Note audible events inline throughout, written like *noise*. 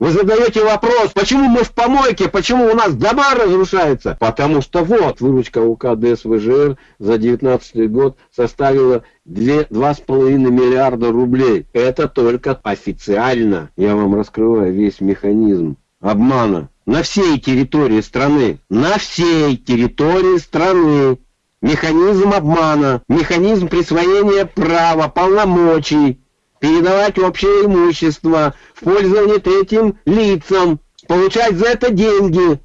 Вы задаете вопрос, почему мы в помойке, почему у нас дома разрушаются? Потому что вот, выручка УК ДСВЖР за 2019 год составила 2,5 миллиарда рублей. Это только официально. Я вам раскрываю весь механизм обмана на всей территории страны. На всей территории страны. Механизм обмана, механизм присвоения права, полномочий передавать общее имущество в пользование третьим лицам, получать за это деньги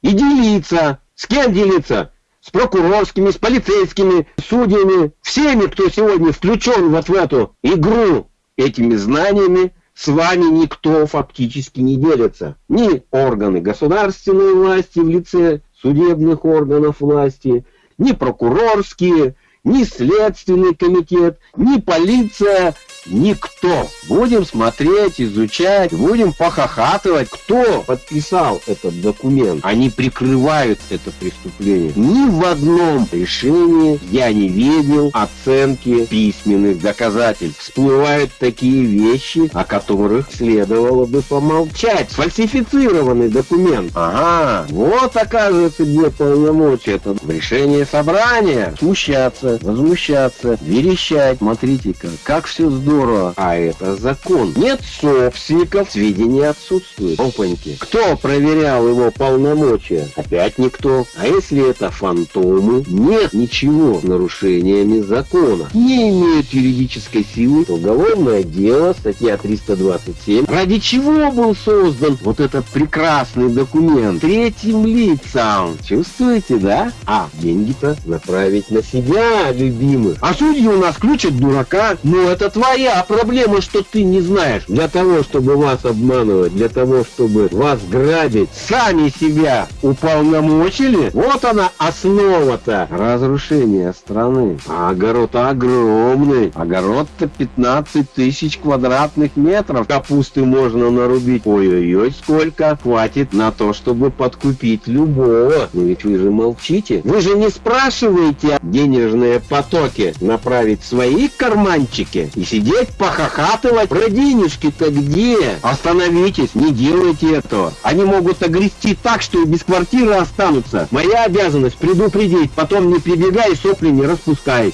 и делиться. С кем делиться? С прокурорскими, с полицейскими, судьями, всеми, кто сегодня включен вот в эту игру этими знаниями, с вами никто фактически не делится. Ни органы государственной власти в лице судебных органов власти, ни прокурорские, ни следственный комитет, ни полиция, никто. Будем смотреть, изучать, будем похохатывать, кто подписал этот документ. Они прикрывают это преступление. Ни в одном решении я не видел оценки письменных доказательств. Всплывают такие вещи, о которых следовало бы помолчать. Сфальсифицированный документ. Ага, вот оказывается где полномочия. Это решение собрания. Смущаться, возмущаться, верещать. Смотрите-ка, как все здорово. А это закон. Нет собственников, сведения отсутствуют. Опаньки. Кто проверял его полномочия? Опять никто. А если это фантомы? Нет ничего с нарушениями закона. Не имеют юридической силы. Уголовное дело, статья 327. Ради чего был создан вот этот прекрасный документ? Третьим лицам. Чувствуете, да? А деньги-то направить на себя, любимых. А судьи у нас включат дурака. Ну, это твоя проблема, что ты не знаешь. Для того, чтобы вас обманывать, для того, чтобы вас грабить, сами себя уполномочили. Вот она основа-то разрушения страны. А огород огромный. Огород-то 15 тысяч квадратных метров. Капусты можно нарубить. Ой-ой-ой, сколько хватит на то, чтобы подкупить любого. Но ведь вы же молчите. Вы же не спрашиваете денежные потоки направить свои карманчики и сидеть похохатывать. Про денежки-то где? Остановитесь, не делайте этого. Они могут огрести так, что и без квартиры останутся. Моя обязанность предупредить, потом не прибегай сопли не распускай.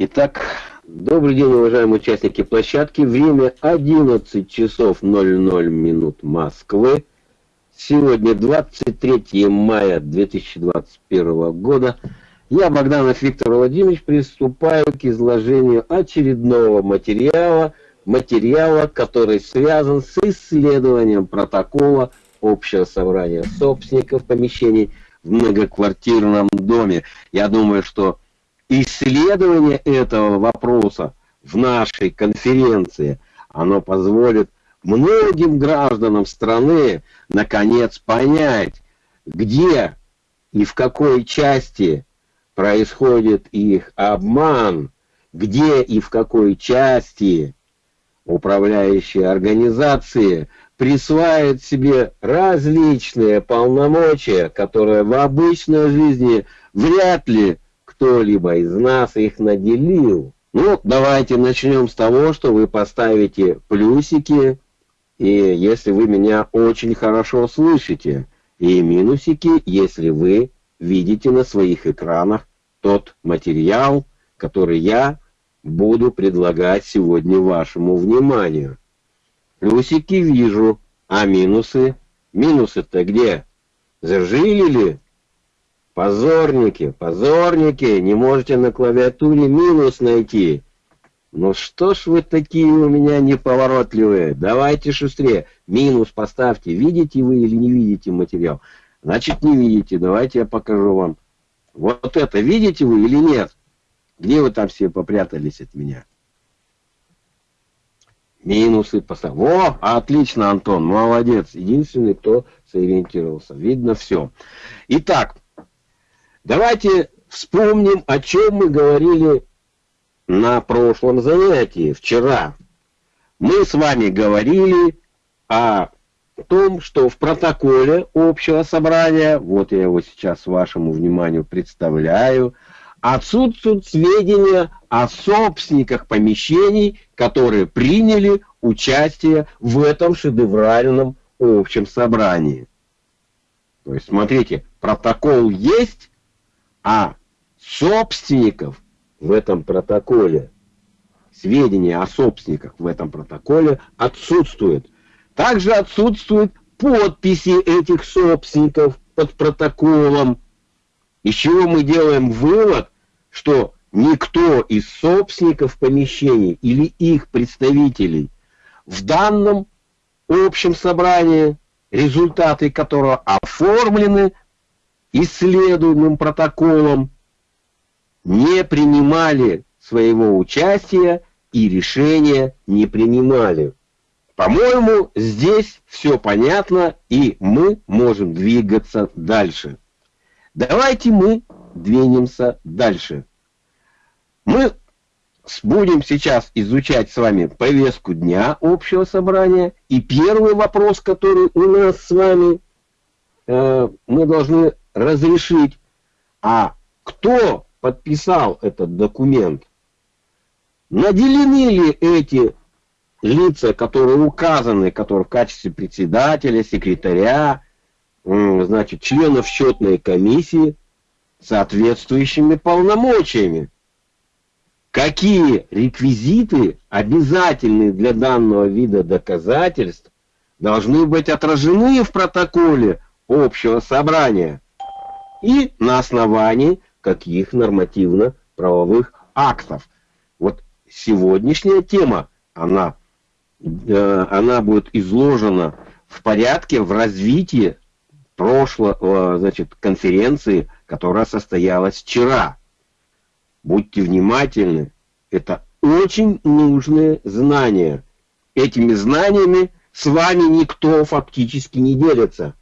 Итак, добрый день, уважаемые участники площадки. Время 11 часов 00 минут Москвы. Сегодня 23 мая 2021 года. Я, Богданов Виктор Владимирович, приступаю к изложению очередного материала, материала, который связан с исследованием протокола общего собрания собственников помещений в многоквартирном доме. Я думаю, что исследование этого вопроса в нашей конференции, оно позволит многим гражданам страны наконец понять, где и в какой части происходит их обман, где и в какой части управляющие организации присваивают себе различные полномочия, которые в обычной жизни вряд ли кто-либо из нас их наделил. Ну, давайте начнем с того, что вы поставите плюсики и если вы меня очень хорошо слышите, и минусики, если вы видите на своих экранах тот материал, который я буду предлагать сегодня вашему вниманию. Плюсики вижу, а минусы? Минусы-то где? Зажили ли? Позорники, позорники, не можете на клавиатуре минус найти. Ну что ж вы такие у меня неповоротливые? Давайте шустрее. Минус поставьте. Видите вы или не видите материал? Значит, не видите. Давайте я покажу вам. Вот это видите вы или нет? Где вы там все попрятались от меня? Минусы поставь. О, отлично, Антон, молодец. Единственный, кто сориентировался. Видно все. Итак, давайте вспомним, о чем мы говорили на прошлом занятии, вчера, мы с вами говорили о том, что в протоколе общего собрания, вот я его сейчас вашему вниманию представляю, отсутствуют сведения о собственниках помещений, которые приняли участие в этом шедевральном общем собрании. То есть, смотрите, протокол есть, а собственников в этом протоколе, сведения о собственниках в этом протоколе отсутствуют. Также отсутствуют подписи этих собственников под протоколом, из чего мы делаем вывод, что никто из собственников помещений или их представителей в данном общем собрании, результаты которого оформлены исследуемым протоколом, не принимали своего участия и решения не принимали. По-моему, здесь все понятно, и мы можем двигаться дальше. Давайте мы двинемся дальше. Мы будем сейчас изучать с вами повестку дня общего собрания. И первый вопрос, который у нас с вами, э, мы должны разрешить. А кто подписал этот документ? Наделены ли эти лица, которые указаны, которые в качестве председателя, секретаря, значит, членов счетной комиссии, соответствующими полномочиями? какие реквизиты обязательны для данного вида доказательств должны быть отражены в протоколе общего собрания и на основании каких нормативно-правовых актов. Вот сегодняшняя тема, она, э, она будет изложена в порядке, в развитии прошлого, значит, конференции, которая состоялась вчера. Будьте внимательны, это очень нужные знания. Этими знаниями с вами никто фактически не делится.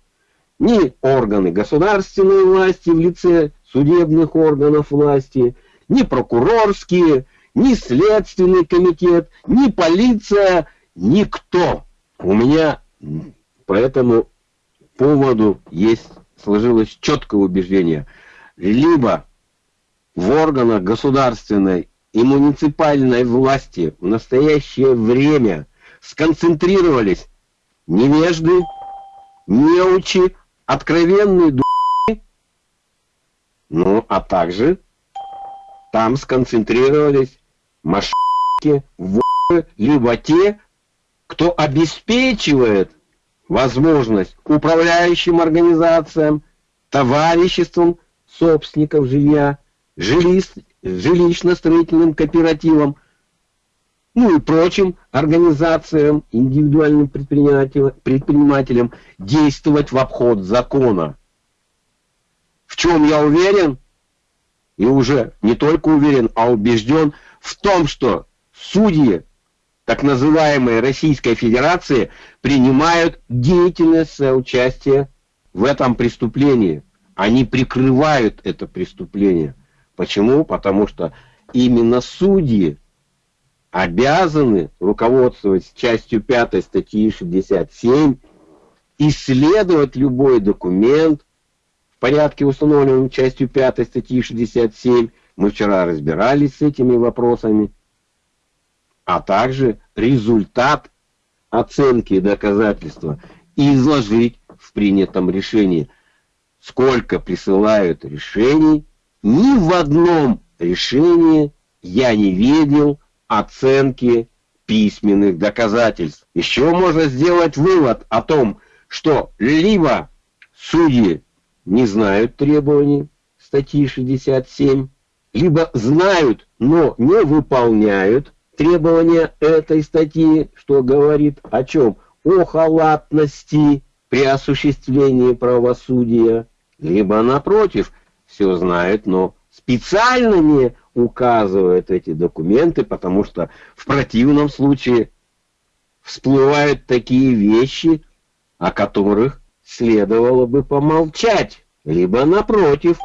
Ни органы государственной власти в лице судебных органов власти, ни прокурорские, ни следственный комитет, ни полиция, никто. У меня по этому поводу есть сложилось четкое убеждение. Либо в органах государственной и муниципальной власти в настоящее время сконцентрировались невежды, неучи, откровенные а также там сконцентрировались мошенники, воры, либо те, кто обеспечивает возможность управляющим организациям, товариществам собственников жилья, жилищно-строительным кооперативам, ну и прочим организациям, индивидуальным предпринимателям, предпринимателям действовать в обход закона. В чем я уверен, и уже не только уверен, а убежден в том, что судьи так называемой Российской Федерации принимают деятельное соучастие в этом преступлении. Они прикрывают это преступление. Почему? Потому что именно судьи обязаны руководствовать частью 5 статьи 67, исследовать любой документ в порядке, установленном частью 5 статьи 67. Мы вчера разбирались с этими вопросами. А также результат оценки доказательства изложить в принятом решении. Сколько присылают решений, ни в одном решении я не видел оценки письменных доказательств. Еще можно сделать вывод о том, что либо судьи не знают требований статьи 67, либо знают, но не выполняют требования этой статьи, что говорит о чем? О халатности при осуществлении правосудия, либо напротив – все знают, но специально не указывают эти документы, потому что в противном случае всплывают такие вещи, о которых следовало бы помолчать, либо напротив,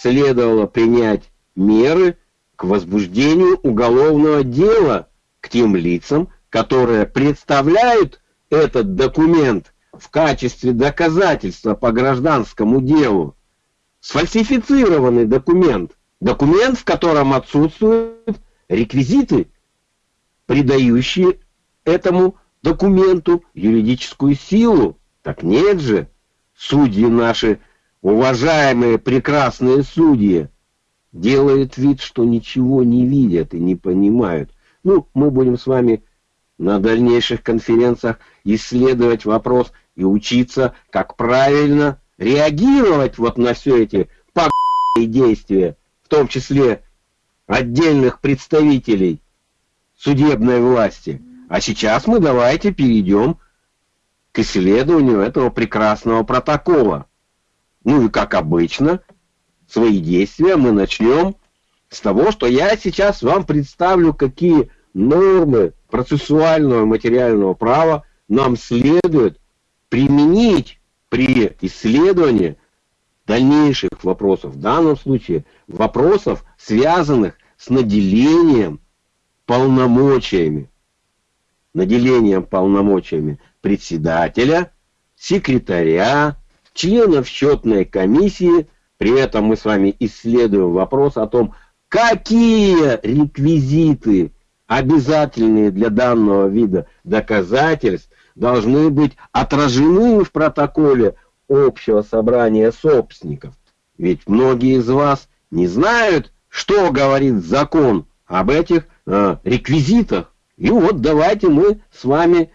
следовало принять меры к возбуждению уголовного дела к тем лицам, которые представляют этот документ в качестве доказательства по гражданскому делу сфальсифицированный документ, Документ, в котором отсутствуют реквизиты, придающие этому документу юридическую силу. Так нет же, судьи наши, уважаемые прекрасные судьи, делают вид, что ничего не видят и не понимают. Ну, мы будем с вами на дальнейших конференциях исследовать вопрос и учиться, как правильно реагировать вот на все эти действия, в том числе отдельных представителей судебной власти. А сейчас мы давайте перейдем к исследованию этого прекрасного протокола. Ну и как обычно, свои действия мы начнем с того, что я сейчас вам представлю, какие нормы процессуального материального права нам следует применить при исследовании дальнейших вопросов. В данном случае вопросов, связанных с наделением полномочиями наделением полномочиями председателя, секретаря, членов счетной комиссии. При этом мы с вами исследуем вопрос о том, какие реквизиты, обязательные для данного вида доказательств, должны быть отражены в протоколе общего собрания собственников. Ведь многие из вас не знают, что говорит закон об этих э, реквизитах. И вот давайте мы с вами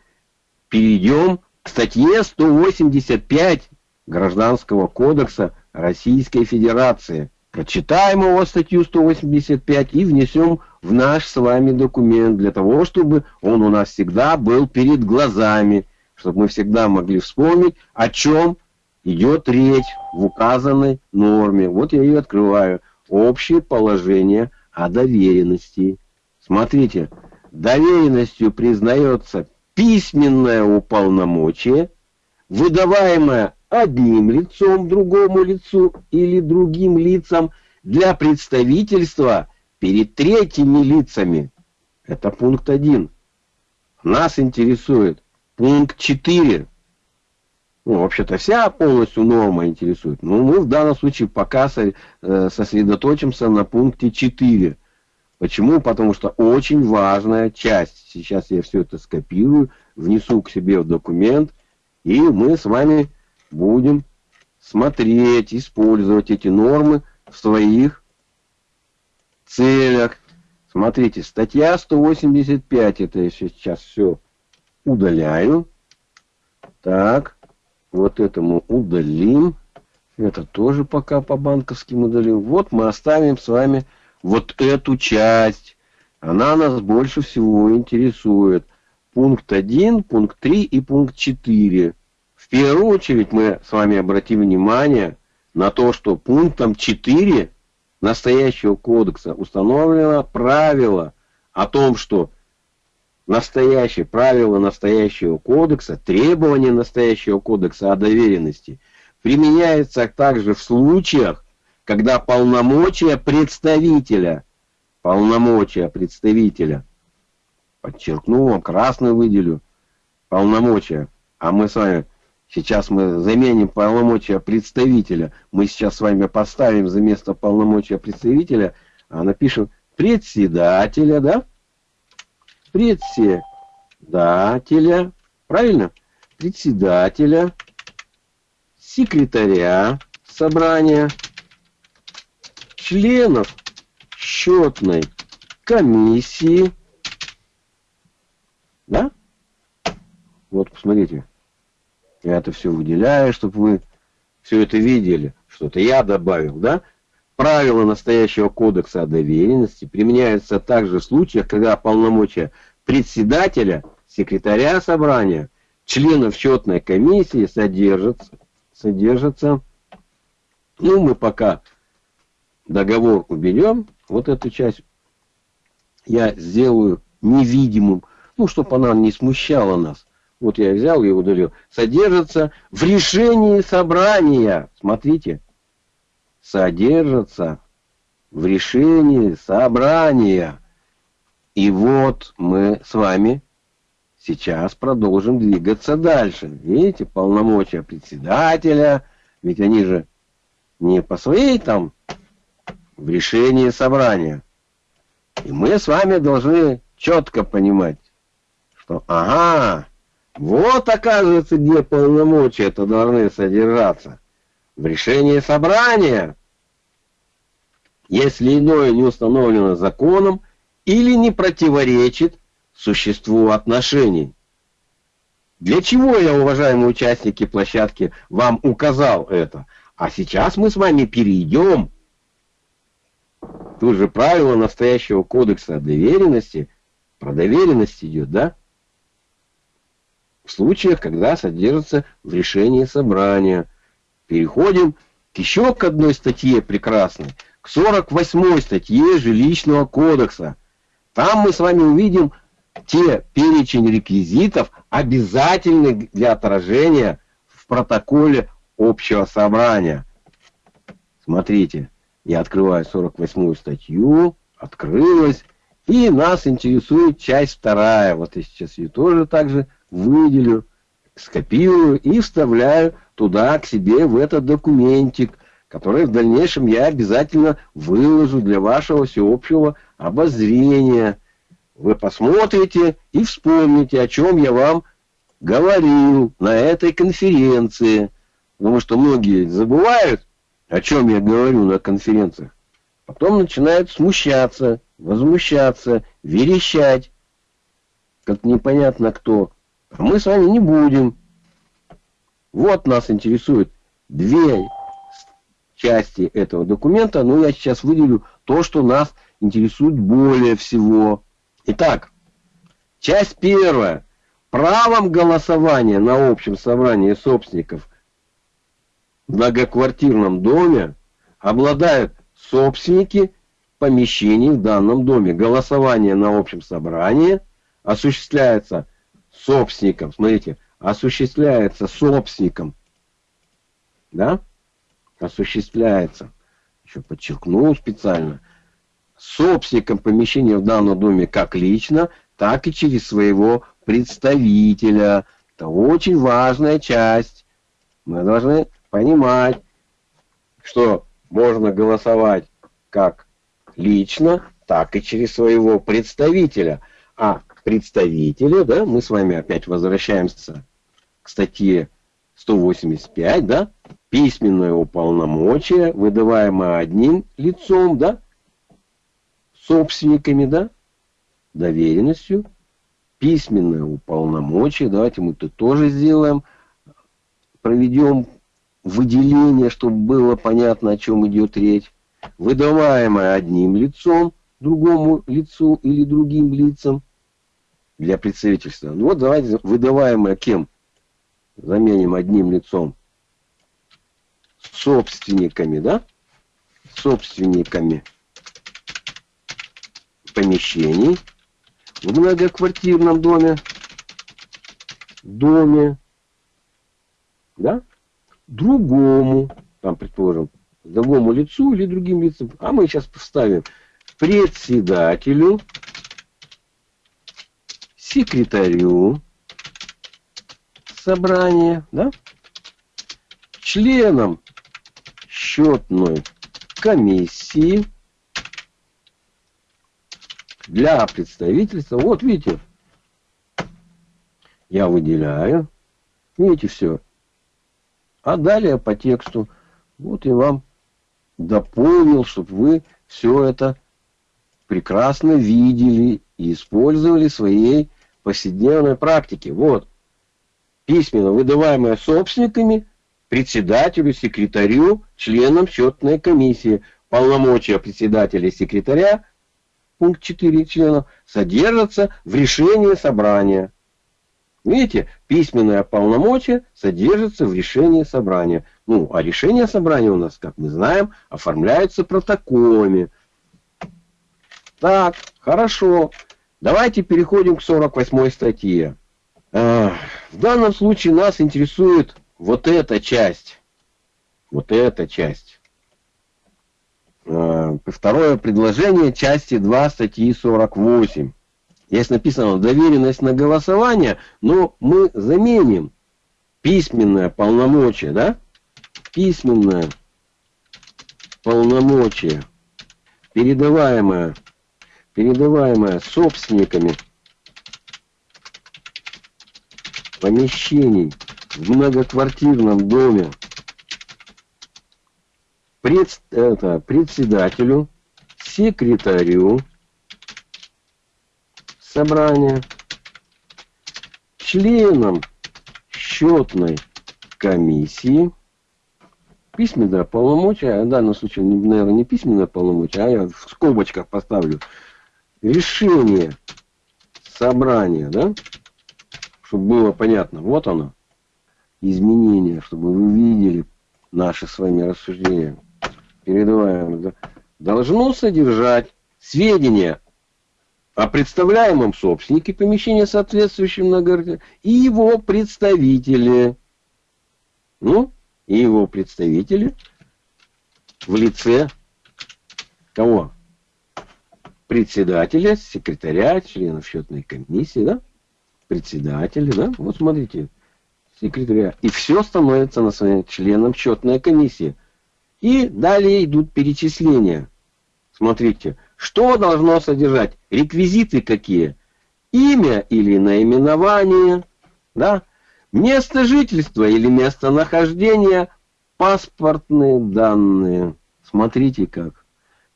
перейдем к статье 185 Гражданского кодекса Российской Федерации. Прочитаем его статью 185 и внесем в наш с вами документ для того, чтобы он у нас всегда был перед глазами, чтобы мы всегда могли вспомнить, о чем идет речь в указанной норме. Вот я ее открываю. Общее положение о доверенности. Смотрите, доверенностью признается письменное уполномочие, выдаваемое одним лицом другому лицу или другим лицам для представительства перед третьими лицами. Это пункт 1. Нас интересует пункт 4. Ну, вообще-то вся полностью норма интересует. Но мы в данном случае пока э, сосредоточимся на пункте 4. Почему? Потому что очень важная часть. Сейчас я все это скопирую, внесу к себе в документ, и мы с вами будем смотреть, использовать эти нормы в своих целях. Смотрите, статья 185, это я сейчас все удаляю. Так, вот это мы удалим. Это тоже пока по банковским удалим. Вот мы оставим с вами вот эту часть. Она нас больше всего интересует. Пункт 1, пункт 3 и пункт 4. В первую очередь мы с вами обратим внимание на то, что пунктом 4 настоящего кодекса установлено правило о том, что настоящее правило настоящего кодекса, требования настоящего кодекса о доверенности применяется также в случаях, когда полномочия представителя, полномочия представителя, подчеркну вам, красный выделю, полномочия, а мы с вами, сейчас мы заменим полномочия представителя, мы сейчас с вами поставим за место полномочия представителя, а напишем председателя, да? Председателя, правильно? Председателя, секретаря собрания, членов счетной комиссии. Да? Вот, посмотрите. Я это все выделяю, чтобы вы все это видели. Что-то я добавил, да? Правила настоящего кодекса о доверенности применяются также в случаях, когда полномочия председателя, секретаря собрания, членов счетной комиссии содержатся, содержатся ну, мы пока договор уберем, вот эту часть я сделаю невидимым, ну, чтобы она не смущала нас. Вот я взял и удалил. Содержится в решении собрания. Смотрите. Содержится в решении собрания. И вот мы с вами сейчас продолжим двигаться дальше. Видите, полномочия председателя, ведь они же не по своей там в решении собрания. И мы с вами должны четко понимать, что ага, вот оказывается, где полномочия это должны содержаться. В решении собрания, если иное не установлено законом или не противоречит существу отношений. Для чего я, уважаемые участники площадки, вам указал это? А сейчас мы с вами перейдем. Тут же правило настоящего кодекса доверенности. Про доверенность идет, да? В случаях, когда содержится в решении собрания. Переходим к еще к одной статье прекрасной. К 48 статье жилищного кодекса. Там мы с вами увидим те перечень реквизитов, обязательных для отражения в протоколе общего собрания. Смотрите, я открываю 48 статью, открылась, и нас интересует часть вторая. Вот я сейчас ее тоже также выделю, скопирую и вставляю туда к себе в этот документик, который в дальнейшем я обязательно выложу для вашего всеобщего обозрения. Вы посмотрите и вспомните, о чем я вам говорил на этой конференции. Потому что многие забывают, о чем я говорю на конференциях. Потом начинают смущаться, возмущаться, верещать, как непонятно кто. А мы с вами не будем. Вот нас интересует две части этого документа, но я сейчас выделю то, что нас интересует более всего. Итак, часть первая. Правом голосования на общем собрании собственников многоквартирном доме обладают собственники помещений в данном доме. Голосование на общем собрании осуществляется собственником. Смотрите, осуществляется собственником. Да? Осуществляется. Еще подчеркну специально. Собственником помещения в данном доме как лично, так и через своего представителя. Это очень важная часть. Мы должны понимать, что можно голосовать как лично, так и через своего представителя. А представителя, да, мы с вами опять возвращаемся к статье 185, да, письменное уполномочие, выдаваемое одним лицом, да, собственниками, да, доверенностью, письменное уполномочие, давайте мы это тоже сделаем, проведем выделение, чтобы было понятно, о чем идет речь, выдаваемое одним лицом, другому лицу или другим лицам для представительства. Ну вот давайте выдаваемое кем? Заменим одним лицом. Собственниками, да? Собственниками помещений в многоквартирном доме. Доме. Да? Другому, там, предположим, другому лицу или другим лицам, а мы сейчас поставим председателю, секретарю собрания, да, членам счетной комиссии для представительства. Вот видите, я выделяю. Видите, все. А далее по тексту, вот я вам дополнил, чтобы вы все это прекрасно видели и использовали в своей повседневной практике. Вот, письменно выдаваемое собственниками, председателю, секретарю, членам счетной комиссии. Полномочия председателя и секретаря, пункт 4 членов, содержатся в решении собрания. Видите, письменное полномочие содержится в решении собрания. Ну, а решение собрания у нас, как мы знаем, оформляются протоколами. Так, хорошо. Давайте переходим к 48 статье. В данном случае нас интересует вот эта часть. Вот эта часть. Второе предложение части 2 статьи 48. Здесь написано доверенность на голосование, но мы заменим письменное полномочие, да? Письменное полномочие передаваемое, передаваемое собственниками помещений в многоквартирном доме пред, это, председателю, секретарю собрания, членам счетной комиссии, письменное полномочия, в данном случае, наверное, не письменное полномочие, а я в скобочках поставлю, решение собрания, да, чтобы было понятно, вот оно, изменение, чтобы вы видели наши с вами рассуждения, передаваем, да, должно содержать сведения о представляемом собственнике помещения, соответствующем многоквартире, и его представители. Ну, и его представители в лице кого? Председателя, секретаря, членов счетной комиссии, да? Председателя, да? Вот смотрите, секретаря. И все становится на своем членом счетной комиссии. И далее идут перечисления. Смотрите, что должно содержать? Реквизиты какие? Имя или наименование, да? Место жительства или местонахождения, паспортные данные. Смотрите как.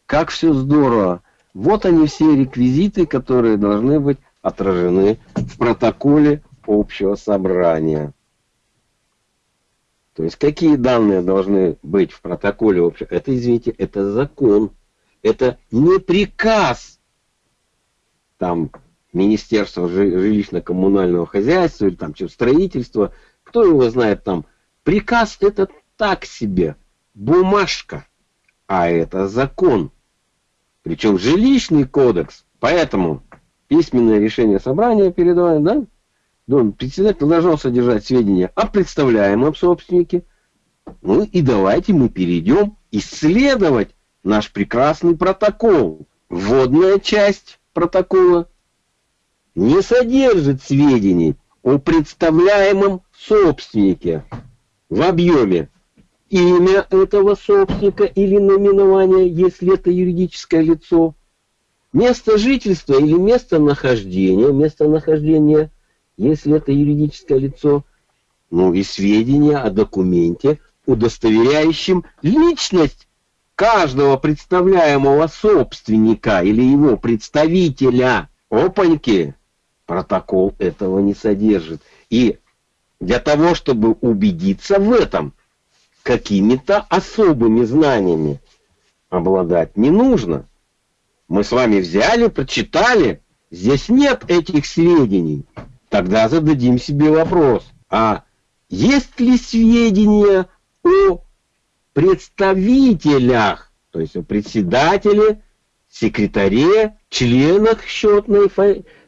Как все здорово. Вот они все реквизиты, которые должны быть отражены в протоколе общего собрания. То есть какие данные должны быть в протоколе общего? Это, извините, это закон. Это не приказ. Там Министерство жилищно-коммунального хозяйства или там строительства, кто его знает там. Приказ это так себе, бумажка, а это закон. Причем жилищный кодекс. Поэтому письменное решение собрания передаваем, да? Дом председатель должен содержать сведения о представляемом собственнике. Ну и давайте мы перейдем исследовать наш прекрасный протокол. Вводная часть протокола не содержит сведений о представляемом собственнике в объеме имя этого собственника или наименование, если это юридическое лицо, место жительства или место нахождения, место нахождения, если это юридическое лицо, ну и сведения о документе, удостоверяющем личность каждого представляемого собственника или его представителя. Опаньки! Протокол этого не содержит. И для того, чтобы убедиться в этом, какими-то особыми знаниями обладать не нужно. Мы с вами взяли, прочитали, здесь нет этих сведений. Тогда зададим себе вопрос, а есть ли сведения о представителях, то есть о председателе, секретаре, членах счетной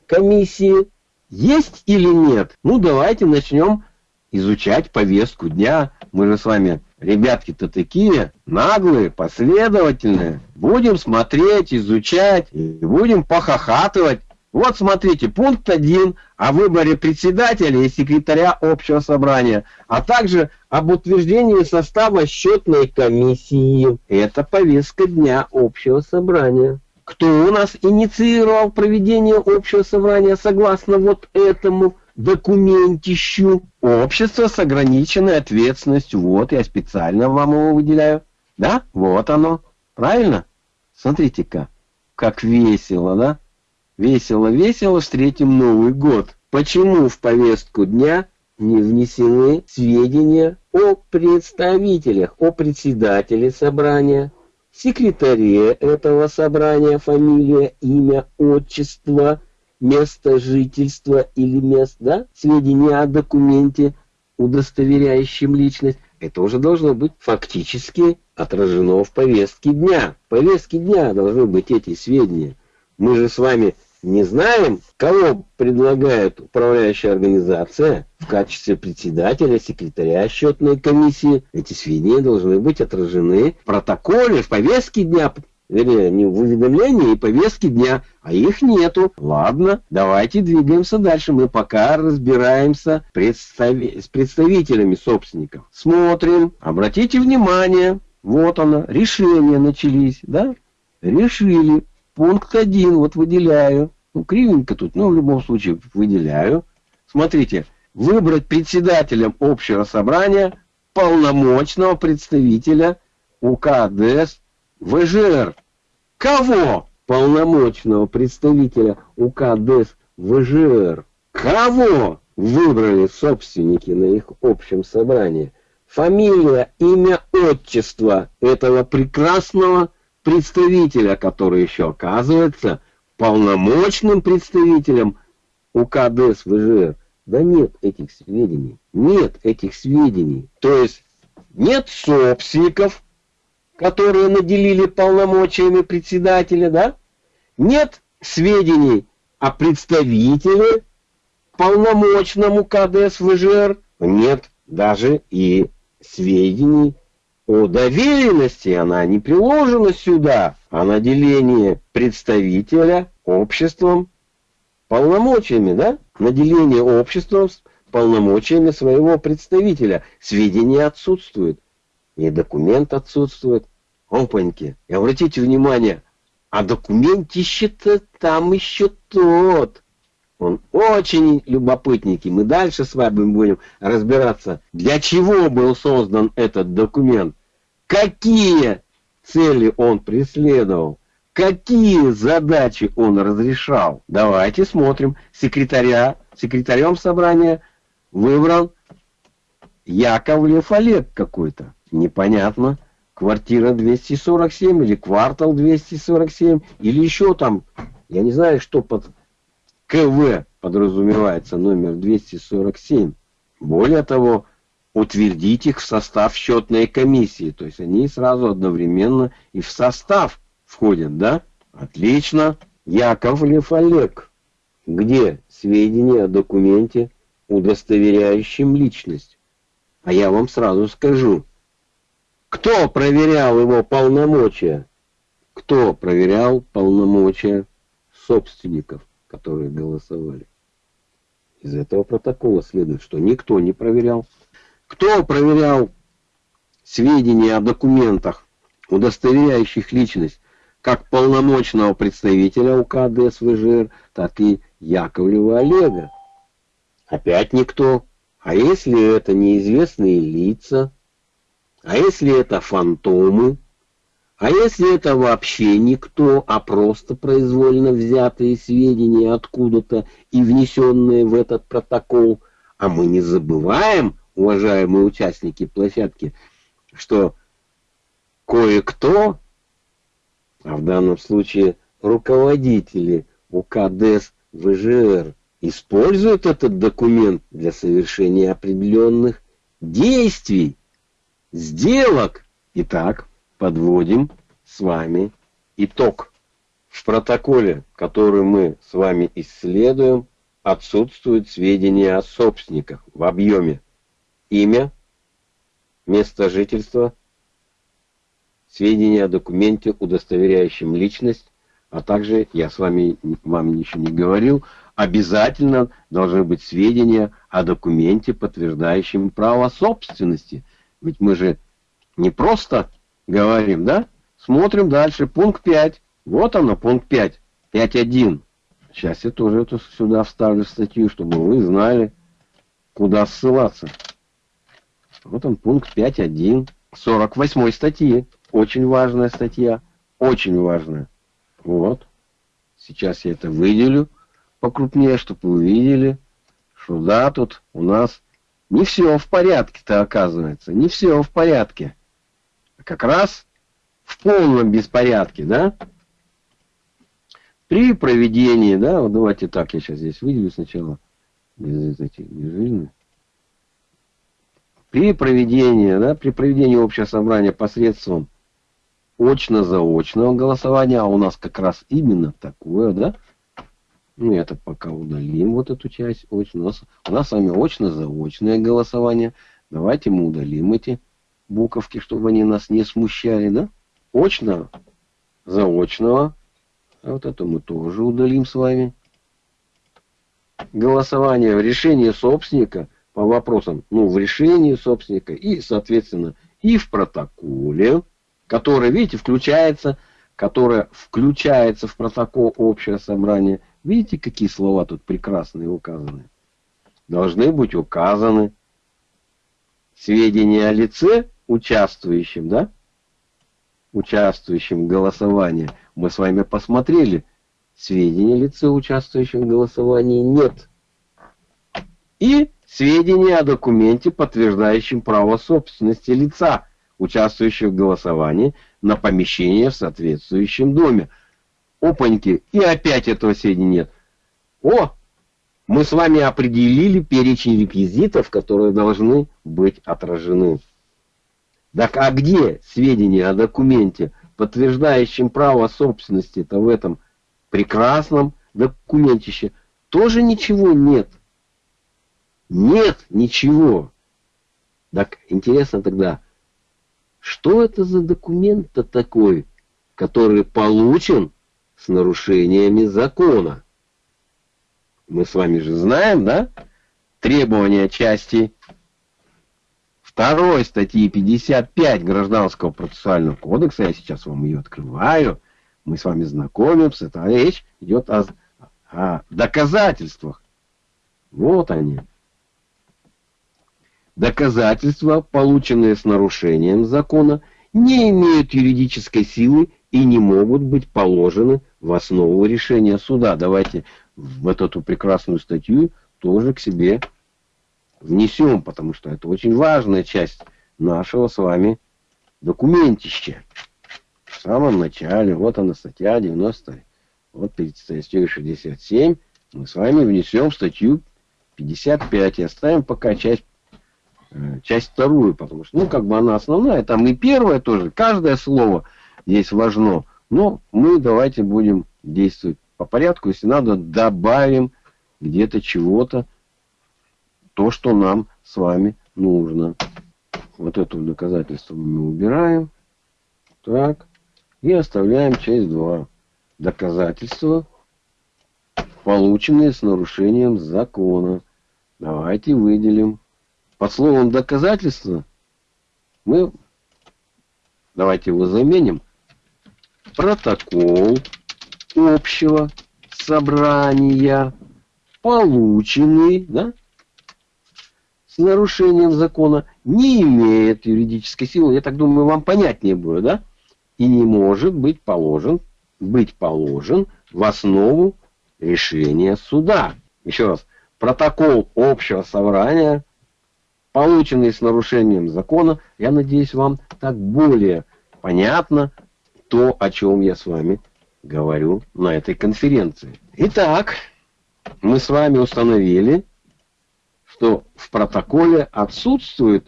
комиссии есть или нет? Ну, давайте начнем изучать повестку дня. Мы же с вами, ребятки-то такие, наглые, последовательные. Будем смотреть, изучать, и будем похохатывать. Вот смотрите, пункт 1 о выборе председателя и секретаря общего собрания, а также об утверждении состава счетной комиссии. Это повестка дня общего собрания. Кто у нас инициировал проведение общего собрания согласно вот этому документищу? Общество с ограниченной ответственностью. Вот я специально вам его выделяю. Да? Вот оно. Правильно? Смотрите-ка, как весело, да? Весело-весело встретим Новый год. Почему в повестку дня не внесены сведения о представителях, о председателе собрания, секретаре этого собрания фамилия, имя, отчество, место жительства или место, да, сведения о документе, удостоверяющем личность, это уже должно быть фактически отражено в повестке дня. В повестке дня должны быть эти сведения. Мы же с вами не знаем, кого предлагает управляющая организация в качестве председателя, секретаря счетной комиссии. Эти сведения должны быть отражены в протоколе, в повестке дня, вернее, не в уведомлении и повестке дня, а их нету. Ладно, давайте двигаемся дальше. Мы пока разбираемся представи с представителями собственников. Смотрим, обратите внимание, вот оно, решения начались, да? решили пункт 1, вот выделяю, ну кривенько тут, но в любом случае выделяю. Смотрите, выбрать председателем общего собрания полномочного представителя УКДС ВЖР. Кого? Полномочного представителя УКДС ВЖР. Кого выбрали собственники на их общем собрании? Фамилия, имя, отчество этого прекрасного представителя, который еще оказывается полномочным представителем УКДС ВЖР. Да нет этих сведений. Нет этих сведений. То есть нет собственников, которые наделили полномочиями председателя, да? Нет сведений о представителе полномочному КДС ВЖР. Нет даже и сведений о доверенности. Она не приложена сюда, а наделение представителя обществом полномочиями, да? Наделение обществом полномочиями своего представителя. Сведения отсутствуют. И документ отсутствует. Опаньки. И обратите внимание, а документище-то там еще тот. Он очень любопытненький. Мы дальше с вами будем разбираться, для чего был создан этот документ, какие цели он преследовал. Какие задачи он разрешал? Давайте смотрим. Секретаря, секретарем собрания выбрал Яковлев Олег какой-то. Непонятно. Квартира 247 или квартал 247 или еще там, я не знаю, что под КВ подразумевается номер 247. Более того, утвердить их в состав счетной комиссии. То есть они сразу одновременно и в состав входят, да? Отлично. Яковлев Олег. Где сведения о документе, удостоверяющем личность? А я вам сразу скажу. Кто проверял его полномочия? Кто проверял полномочия собственников, которые голосовали? Из этого протокола следует, что никто не проверял. Кто проверял сведения о документах, удостоверяющих личность? как полномочного представителя УК ДСВЖР, так и Яковлева Олега. Опять никто. А если это неизвестные лица? А если это фантомы? А если это вообще никто, а просто произвольно взятые сведения откуда-то и внесенные в этот протокол? А мы не забываем, уважаемые участники площадки, что кое-кто а в данном случае руководители УКДС ВЖР используют этот документ для совершения определенных действий, сделок. Итак, подводим с вами итог. В протоколе, который мы с вами исследуем, отсутствуют сведения о собственниках в объеме имя, место жительства, сведения о документе, удостоверяющем личность, а также, я с вами вам ничего не говорил, обязательно должны быть сведения о документе, подтверждающем право собственности. Ведь мы же не просто говорим, да? Смотрим дальше, пункт 5. Вот оно, пункт 5. 5.1. Сейчас я тоже это сюда вставлю в статью, чтобы вы знали, куда ссылаться. Вот он, пункт 5.1. 48 статьи. Очень важная статья. Очень важная. Вот. Сейчас я это выделю покрупнее, чтобы вы увидели, что да, тут у нас не все в порядке-то оказывается. Не все в порядке. Как раз в полном беспорядке, да? При проведении, да, вот давайте так, я сейчас здесь выделю сначала без этих без При проведении, да, при проведении общего собрания посредством очно-заочного голосования, а у нас как раз именно такое, да? Ну, это пока удалим вот эту часть. Очно. У, нас, у нас с вами очно-заочное голосование. Давайте мы удалим эти буковки, чтобы они нас не смущали, да? Очно заочного. А вот это мы тоже удалим с вами. Голосование в решении собственника по вопросам, ну, в решении собственника и, соответственно, и в протоколе который, видите, включается которая включается в протокол общего собрания. Видите, какие слова тут прекрасные указаны? Должны быть указаны сведения о лице, участвующем, да? Участвующем в голосовании. Мы с вами посмотрели. Сведения лица, участвующего в голосовании, нет. И сведения о документе, подтверждающем право собственности лица, участвующего в голосовании, на помещение в соответствующем доме. Опаньки, и опять этого сведения нет. О, мы с вами определили перечень реквизитов, которые должны быть отражены. Так а где сведения о документе, подтверждающем право собственности-то в этом прекрасном документище? Тоже ничего нет. Нет ничего. Так интересно тогда, что это за документ-то такой, который получен с нарушениями закона? Мы с вами же знаем, да? Требования части 2 статьи 55 Гражданского процессуального кодекса, я сейчас вам ее открываю, мы с вами знакомимся, это речь идет о, о доказательствах. Вот они. Доказательства, полученные с нарушением закона, не имеют юридической силы и не могут быть положены в основу решения суда. Давайте вот эту прекрасную статью тоже к себе внесем, потому что это очень важная часть нашего с вами документища. В самом начале, вот она статья 90, вот перед статьей 67, мы с вами внесем статью 55 и оставим пока часть часть вторую, потому что, ну, как бы она основная, там и первая тоже, каждое слово здесь важно, но мы давайте будем действовать по порядку, если надо, добавим где-то чего-то, то, что нам с вами нужно. Вот это доказательство мы убираем. Так. И оставляем часть 2. Доказательства, полученные с нарушением закона. Давайте выделим под словом доказательства мы, давайте его заменим, протокол общего собрания, полученный, да, с нарушением закона, не имеет юридической силы. Я так думаю, вам понятнее будет, да? И не может быть положен, быть положен в основу решения суда. Еще раз, протокол общего собрания полученные с нарушением закона. Я надеюсь, вам так более понятно то, о чем я с вами говорю на этой конференции. Итак, мы с вами установили, что в протоколе отсутствуют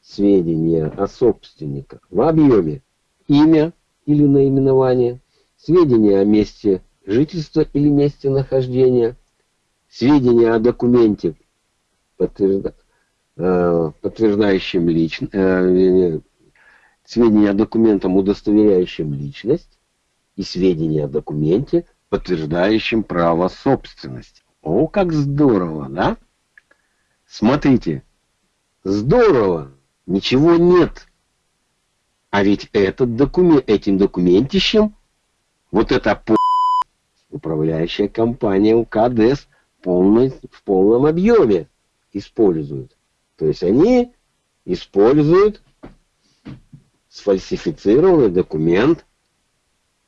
сведения о собственниках в объеме имя или наименование, сведения о месте жительства или месте нахождения, сведения о документе, подтверждающем подтверждающим личность, э, сведения о документам, удостоверяющим личность, и сведения о документе, подтверждающем право собственности. О, как здорово, да? Смотрите, здорово, ничего нет. А ведь этот документ, этим документищем, вот эта управляющая компания УКДС полной, в полном объеме использует. То есть они используют сфальсифицированный документ,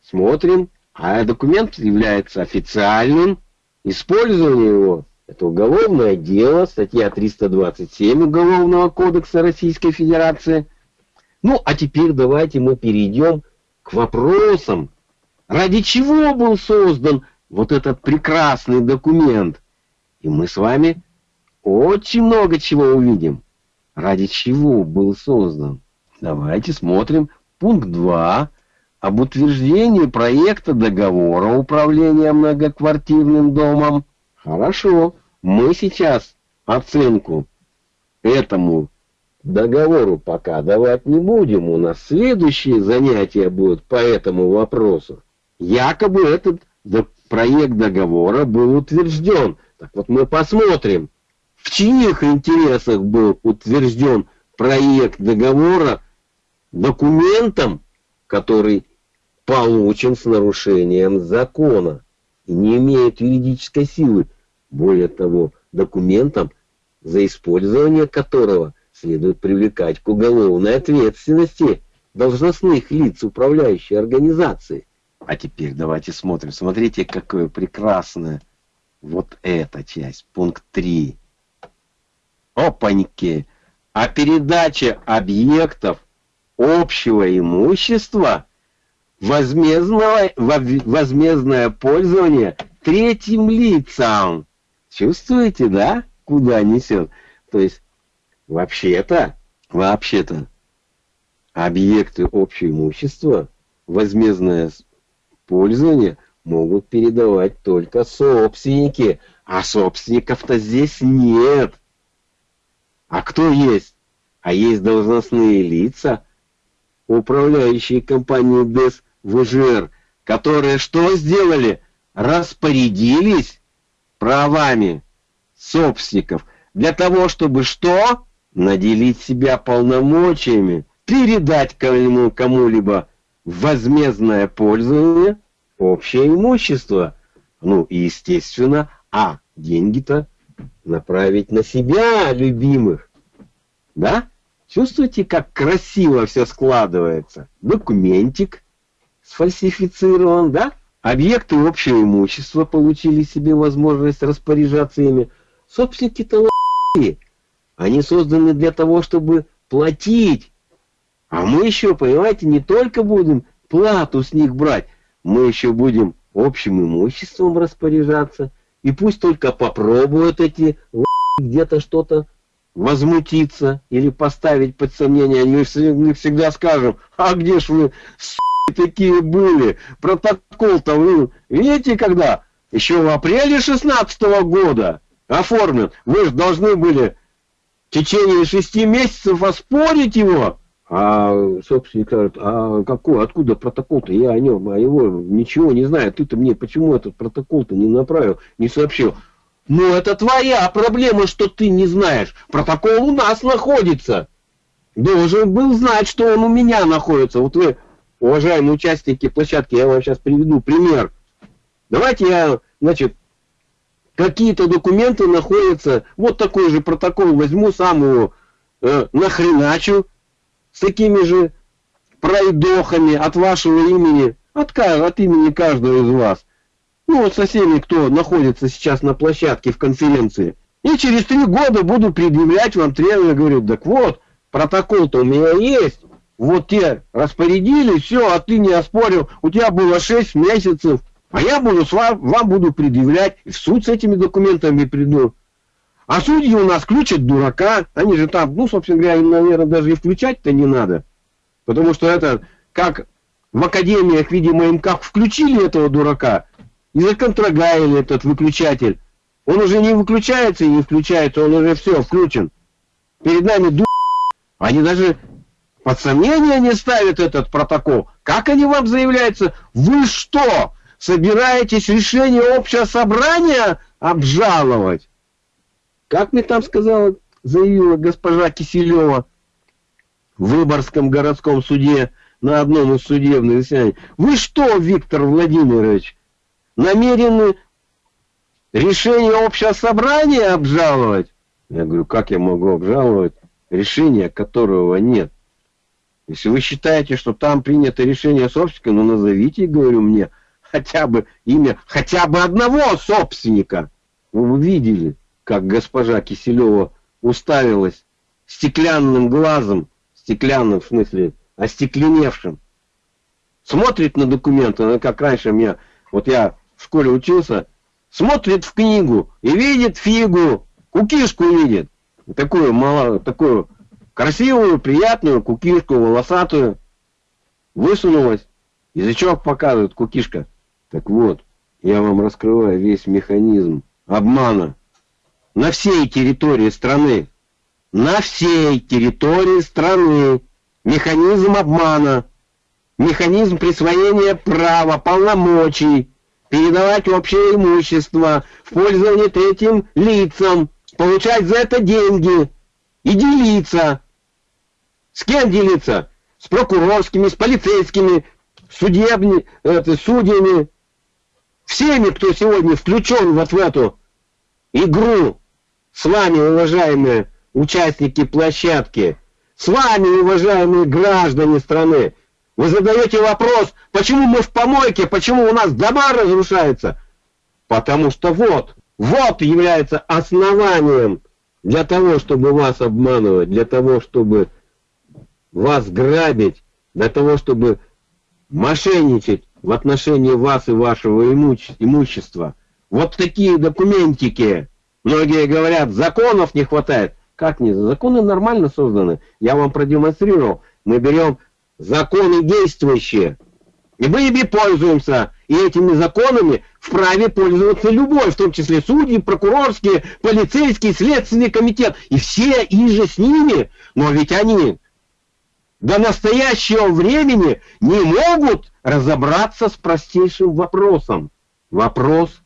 смотрим, а документ является официальным, использование его это уголовное дело, статья 327 Уголовного кодекса Российской Федерации. Ну, а теперь давайте мы перейдем к вопросам, ради чего был создан вот этот прекрасный документ. И мы с вами очень много чего увидим. Ради чего был создан? Давайте смотрим пункт 2 об утверждении проекта договора управления многоквартирным домом. Хорошо, мы сейчас оценку этому договору пока давать не будем. У нас следующие занятия будут по этому вопросу. Якобы этот проект договора был утвержден. Так вот мы посмотрим, в чьих интересах был утвержден проект договора документом, который получен с нарушением закона и не имеет юридической силы. Более того, документом, за использование которого следует привлекать к уголовной ответственности должностных лиц управляющей организации. А теперь давайте смотрим. Смотрите, какое прекрасное вот эта часть, пункт 3. Опаньки! А передача объектов общего имущества возмездного, возмездное пользование третьим лицам. Чувствуете, да, куда несет? То есть, вообще-то, вообще-то, объекты общего имущества, возмездное пользование могут передавать только собственники, а собственников-то здесь нет. А кто есть? А есть должностные лица, управляющие компанией ДЭС ВЖР, которые что сделали? Распорядились правами собственников для того, чтобы что? Наделить себя полномочиями, передать кому-либо возмездное пользование, общее имущество. Ну и естественно, а деньги-то направить на себя, любимых. Да? Чувствуете, как красиво все складывается? Документик сфальсифицирован, да? Объекты общего имущества получили себе возможность распоряжаться ими. Собственники-то Они созданы для того, чтобы платить. А мы еще, понимаете, не только будем плату с них брать, мы еще будем общим имуществом распоряжаться. И пусть только попробуют эти где-то что-то возмутиться или поставить под сомнение, мы всегда скажем, а где ж вы, такие были, протокол-то вы, видите, когда? Еще в апреле 16 -го года оформлен. Вы же должны были в течение шести месяцев оспорить его. А собственник говорит, а какой, откуда протокол-то? Я о нем, о его ничего не знаю. Ты-то мне почему этот протокол-то не направил, не сообщил? Ну, это твоя проблема, что ты не знаешь. Протокол у нас находится. Должен был знать, что он у меня находится. Вот вы, уважаемые участники площадки, я вам сейчас приведу пример. Давайте я, значит, какие-то документы находятся, вот такой же протокол возьму, сам его э, нахреначу такими же пройдохами от вашего имени, от, от имени каждого из вас. Ну, вот со всеми, кто находится сейчас на площадке в конференции. И через три года буду предъявлять вам требования, говорю, так вот, протокол-то у меня есть. Вот те распорядились, все, а ты не оспорил. У тебя было 6 месяцев. А я буду с вам, вам буду предъявлять. В суд с этими документами приду. А судьи у нас включат дурака. Они же там, ну, собственно говоря, им, наверное, даже и включать-то не надо. Потому что это, как в академиях, видимо, им как включили этого дурака, и законтрогаили этот выключатель. Он уже не выключается и не включается, он уже все, включен. Перед нами ду... Они даже под сомнение не ставят этот протокол. Как они вам заявляются? Вы что, собираетесь решение общего собрания обжаловать? Как мне там сказала, заявила госпожа Киселева в Выборгском городском суде на одном из судебных заседаний. Вы что, Виктор Владимирович, намерены решение общего собрания обжаловать? Я говорю, как я могу обжаловать решение, которого нет? Если вы считаете, что там принято решение собственника, ну назовите, говорю мне, хотя бы имя, хотя бы одного собственника. Вы видели, как госпожа Киселева уставилась стеклянным глазом, стеклянным в смысле, остекленевшим. Смотрит на документы, она как раньше мне, вот я в школе учился, смотрит в книгу и видит фигу, кукишку видит. Такую, мало, такую красивую, приятную кукишку, волосатую. Высунулась. Язычок показывает кукишка. Так вот, я вам раскрываю весь механизм обмана на всей территории страны. На всей территории страны. Механизм обмана. Механизм присвоения права, полномочий, передавать общее имущество в пользование третьим лицам, получать за это деньги и делиться. С кем делиться? С прокурорскими, с полицейскими, судебни, это, судьями, всеми, кто сегодня включен вот в эту игру, с вами, уважаемые участники площадки, с вами, уважаемые граждане страны, вы задаете вопрос, почему мы в помойке, почему у нас дома разрушаются? Потому что вот, вот является основанием для того, чтобы вас обманывать, для того, чтобы вас грабить, для того, чтобы мошенничать в отношении вас и вашего имущества. Вот такие документики. Многие говорят, законов не хватает. Как не? Законы нормально созданы. Я вам продемонстрировал. Мы берем законы действующие. И мы ими пользуемся. И этими законами вправе пользоваться любой, в том числе судьи, прокурорские, полицейские, следственный комитет. И все и же с ними. Но ведь они до настоящего времени не могут разобраться с простейшим вопросом. Вопрос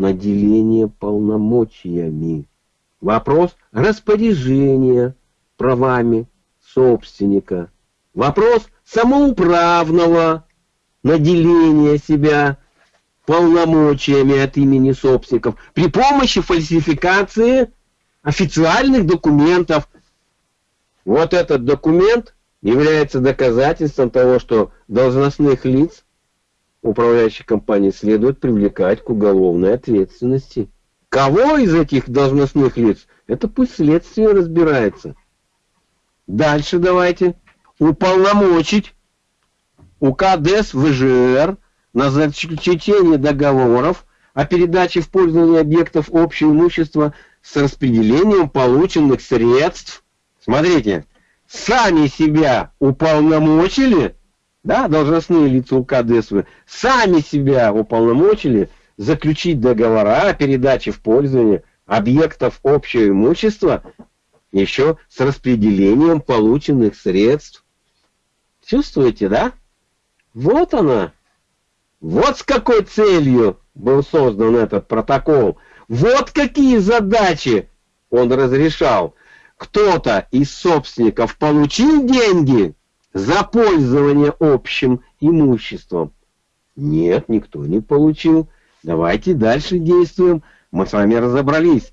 наделения полномочиями. Вопрос распоряжения правами собственника. Вопрос самоуправного наделения себя полномочиями от имени собственников при помощи фальсификации официальных документов. Вот этот документ является доказательством того, что должностных лиц управляющих компаний следует привлекать к уголовной ответственности. Кого из этих должностных лиц? Это пусть следствие разбирается. Дальше давайте уполномочить УК ДЭС ВЖР на заключение договоров о передаче в пользование объектов общего имущества с распределением полученных средств. Смотрите, сами себя уполномочили, да, должностные лица УК ДСВ, сами себя уполномочили заключить договора о передаче в пользование объектов общего имущества еще с распределением полученных средств Чувствуете, да? Вот она. Вот с какой целью был создан этот протокол. Вот какие задачи он разрешал. Кто-то из собственников получил деньги за пользование общим имуществом. Нет, никто не получил. Давайте дальше действуем. Мы с вами разобрались.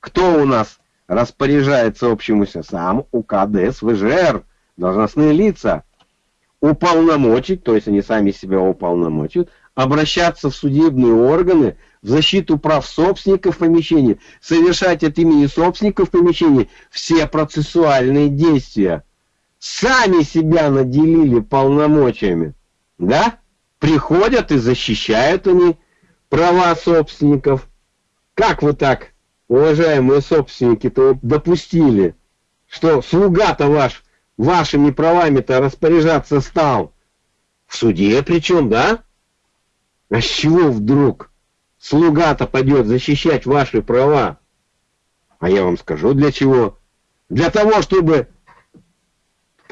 Кто у нас распоряжается общим имуществом? Сам УКДС ВЖР, должностные лица уполномочить, то есть они сами себя уполномочат, обращаться в судебные органы в защиту прав собственников помещения, совершать от имени собственников помещения все процессуальные действия. Сами себя наделили полномочиями, да? Приходят и защищают они права собственников. Как вы так, уважаемые собственники-то допустили, что слуга-то ваш вашими правами-то распоряжаться стал? В суде причем, да? А с чего вдруг слуга-то пойдет защищать ваши права? А я вам скажу для чего. Для того, чтобы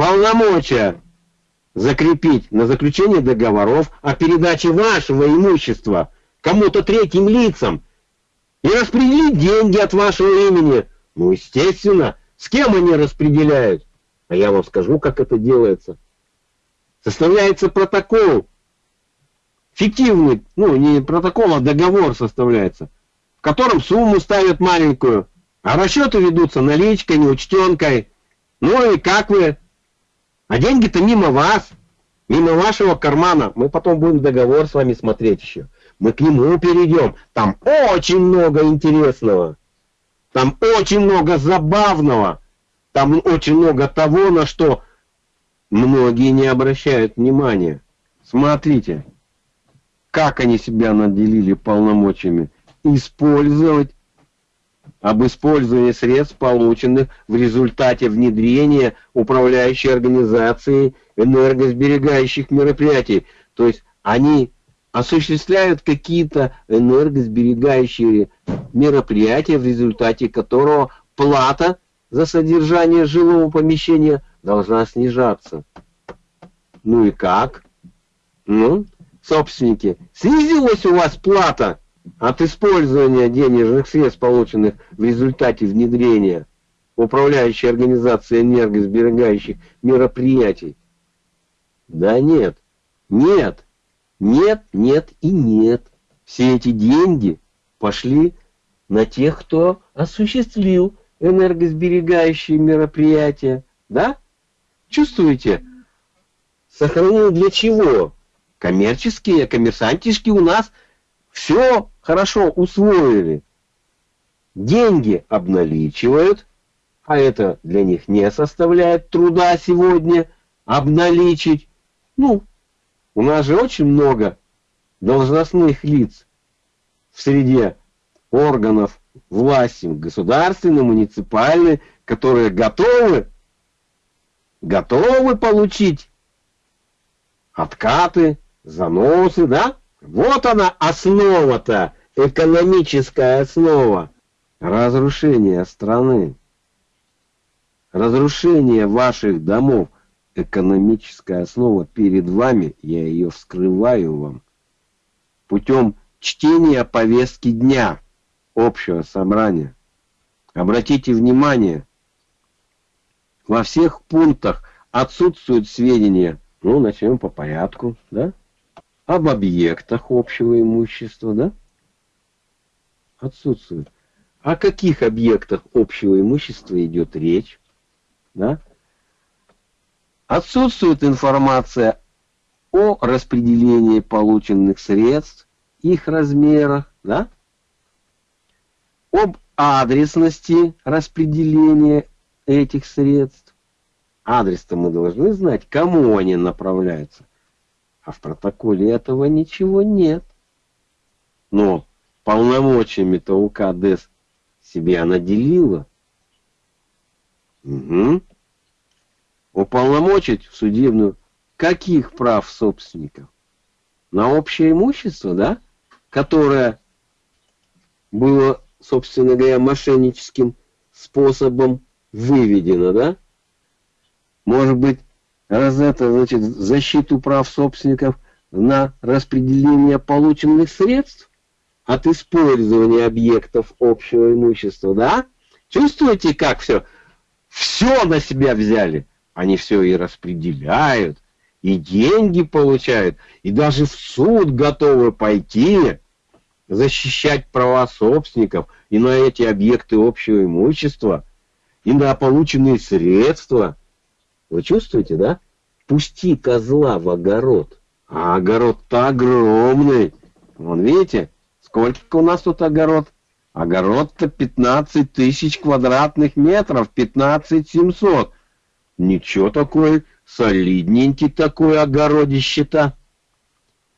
полномочия закрепить на заключение договоров о передаче вашего имущества кому-то третьим лицам и распределить деньги от вашего имени. Ну, естественно, с кем они распределяют? А я вам скажу, как это делается. Составляется протокол, фиктивный, ну не протокол, а договор составляется, в котором сумму ставят маленькую, а расчеты ведутся наличкой, неучтенкой. Ну и как вы? А деньги-то мимо вас, мимо вашего кармана. Мы потом будем договор с вами смотреть еще. Мы к нему перейдем. Там очень много интересного. Там очень много забавного. Там очень много того, на что многие не обращают внимания. Смотрите, как они себя наделили полномочиями. Использовать об использовании средств, полученных в результате внедрения управляющей организации энергосберегающих мероприятий. То есть они осуществляют какие-то энергосберегающие мероприятия, в результате которого плата за содержание жилого помещения должна снижаться. Ну и как? Ну, собственники, снизилась у вас плата от использования денежных средств, полученных в результате внедрения управляющей организации энергосберегающих мероприятий? Да нет. Нет, нет, нет и нет. Все эти деньги пошли на тех, кто осуществил энергосберегающие мероприятия. Да? Чувствуете? Сохранил для чего? Коммерческие, коммерсантишки у нас все хорошо усвоили. Деньги обналичивают, а это для них не составляет труда сегодня обналичить. Ну, у нас же очень много должностных лиц в среде органов власти, государственной, муниципальной, которые готовы, готовы получить откаты, заносы, да? Вот она основа-то, экономическая основа. Разрушения страны, разрушение ваших домов, экономическая основа. Перед вами, я ее вскрываю вам путем чтения повестки дня общего собрания. Обратите внимание, во всех пунктах отсутствуют сведения, ну, начнем по порядку, да? Об объектах общего имущества, да? Отсутствует. О каких объектах общего имущества идет речь, да? Отсутствует информация о распределении полученных средств, их размерах, да? об адресности распределения этих средств. Адрес-то мы должны знать, кому они направляются. А в протоколе этого ничего нет. Но полномочиями-то УК ДЭС себя наделила. Угу. Уполномочить в судебную каких прав собственников? На общее имущество, да? Которое было, собственно говоря, мошенническим способом выведено, да? Может быть, это, значит, защиту прав собственников на распределение полученных средств от использования объектов общего имущества, да? Чувствуете, как все? Все на себя взяли. Они все и распределяют, и деньги получают, и даже в суд готовы пойти, защищать права собственников и на эти объекты общего имущества, и на полученные средства. Вы чувствуете, да? Пусти козла в огород. А огород-то огромный. Вон, видите, сколько у нас тут огород? Огород-то 15 тысяч квадратных метров, 15 700. Ничего такой, солидненький такой огородище-то.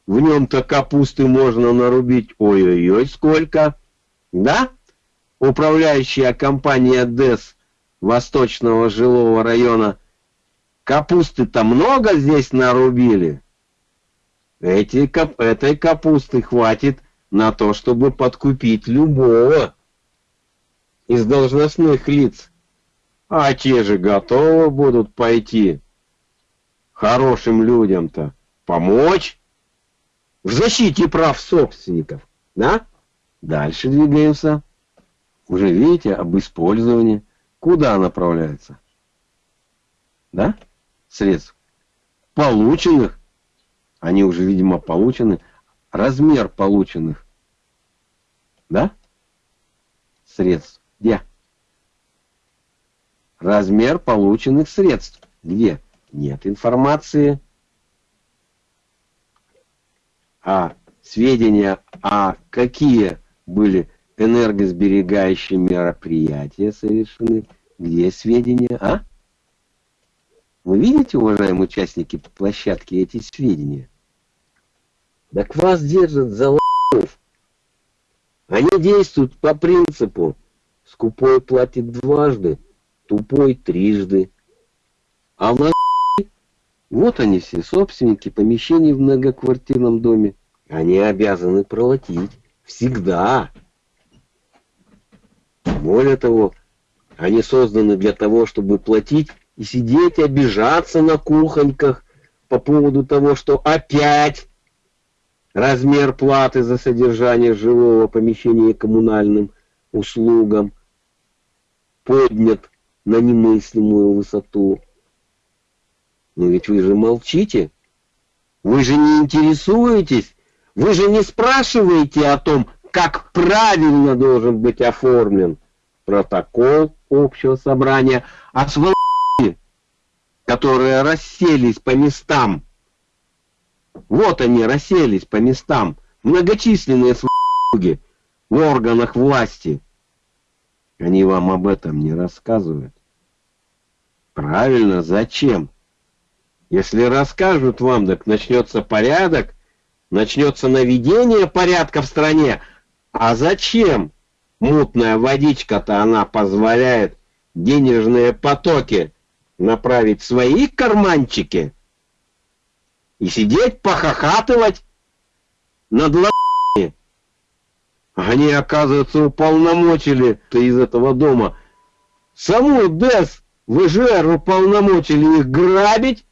В нем-то капусты можно нарубить, ой-ой-ой, сколько. Да? Управляющая компания ДЭС Восточного жилого района капусты-то много здесь нарубили. Эти, кап, этой капусты хватит на то, чтобы подкупить любого из должностных лиц а те же готовы будут пойти хорошим людям-то помочь в защите прав собственников, да? Дальше двигаемся. Уже видите, об использовании. Куда направляется? Да? Средств. Полученных. Они уже, видимо, получены. Размер полученных. Да? Средств. Где? размер полученных средств. Где? Нет информации. А сведения, а какие были энергосберегающие мероприятия совершены, где сведения, а? Вы видите, уважаемые участники площадки, эти сведения? Так вас держат за лохов. Они действуют по принципу «скупой платит дважды, тупой трижды. А в вот они все, собственники помещений в многоквартирном доме. Они обязаны платить. Всегда. Более того, они созданы для того, чтобы платить и сидеть, обижаться на кухоньках по поводу того, что опять размер платы за содержание жилого помещения коммунальным услугам поднят на немыслимую высоту. Но ведь вы же молчите. Вы же не интересуетесь, вы же не спрашиваете о том, как правильно должен быть оформлен протокол общего собрания, а сволочи, которые расселись по местам, вот они расселись по местам, многочисленные сволочи в органах власти, они вам об этом не рассказывают. Правильно, зачем? Если расскажут вам, так начнется порядок, начнется наведение порядка в стране. А зачем? Мутная водичка-то она позволяет денежные потоки направить свои карманчики и сидеть похохатывать над лапами. Они, оказывается, уполномочили-то из этого дома. Саму ДЭС ВЖР уполномочили их грабить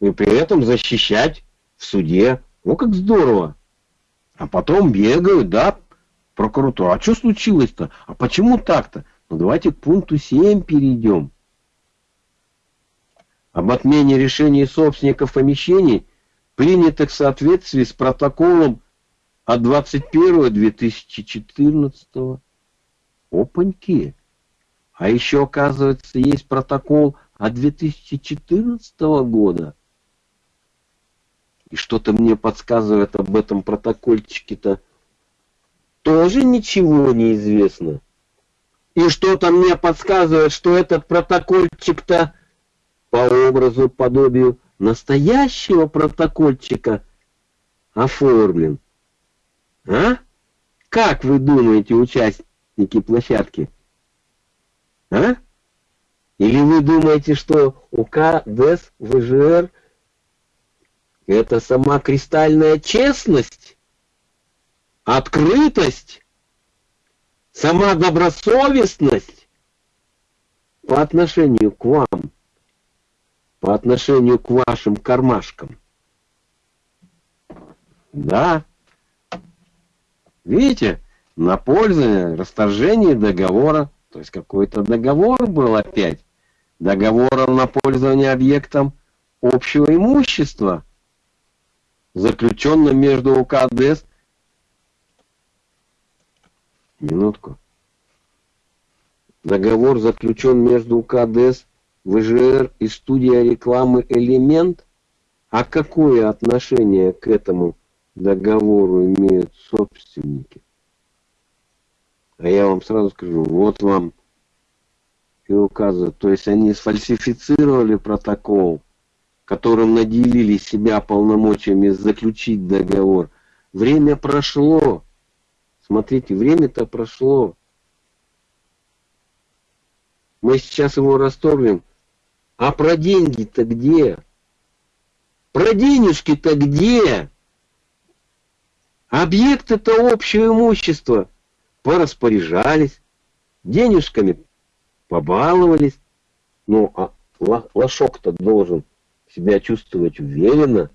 и при этом защищать в суде. Ну как здорово. А потом бегают, да, прокуратура. А что случилось-то? А почему так-то? Ну давайте к пункту 7 перейдем. Об отмене решений собственников помещений, принятых в соответствии с протоколом от 21-2014. Опаньки. А еще, оказывается, есть протокол от 2014 года. И что-то мне подсказывает об этом протокольчике-то. Тоже ничего не известно. И что-то мне подсказывает, что этот протокольчик-то по образу, подобию настоящего протокольчика оформлен. А? Как вы думаете, участники площадки? А? Или вы думаете, что УК, ДЭС, ВЖР – это сама кристальная честность, открытость, сама добросовестность по отношению к вам, по отношению к вашим кармашкам? Да. Видите, на пользование, расторжение договора, то есть какой-то договор был опять, договор на пользование объектом общего имущества, заключенным между УКДС. Минутку. Договор заключен между УКДС, ВЖР и студия рекламы «Элемент». А какое отношение к этому договору имеют собственники. А я вам сразу скажу, вот вам и указывают. То есть они сфальсифицировали протокол, которым наделили себя полномочиями заключить договор. Время прошло. Смотрите, время-то прошло. Мы сейчас его расторгнем. А про деньги-то где? Про денежки-то где? Объект это общее имущество. Пораспоряжались, денежками побаловались. Ну, а лошок-то должен себя чувствовать уверенно.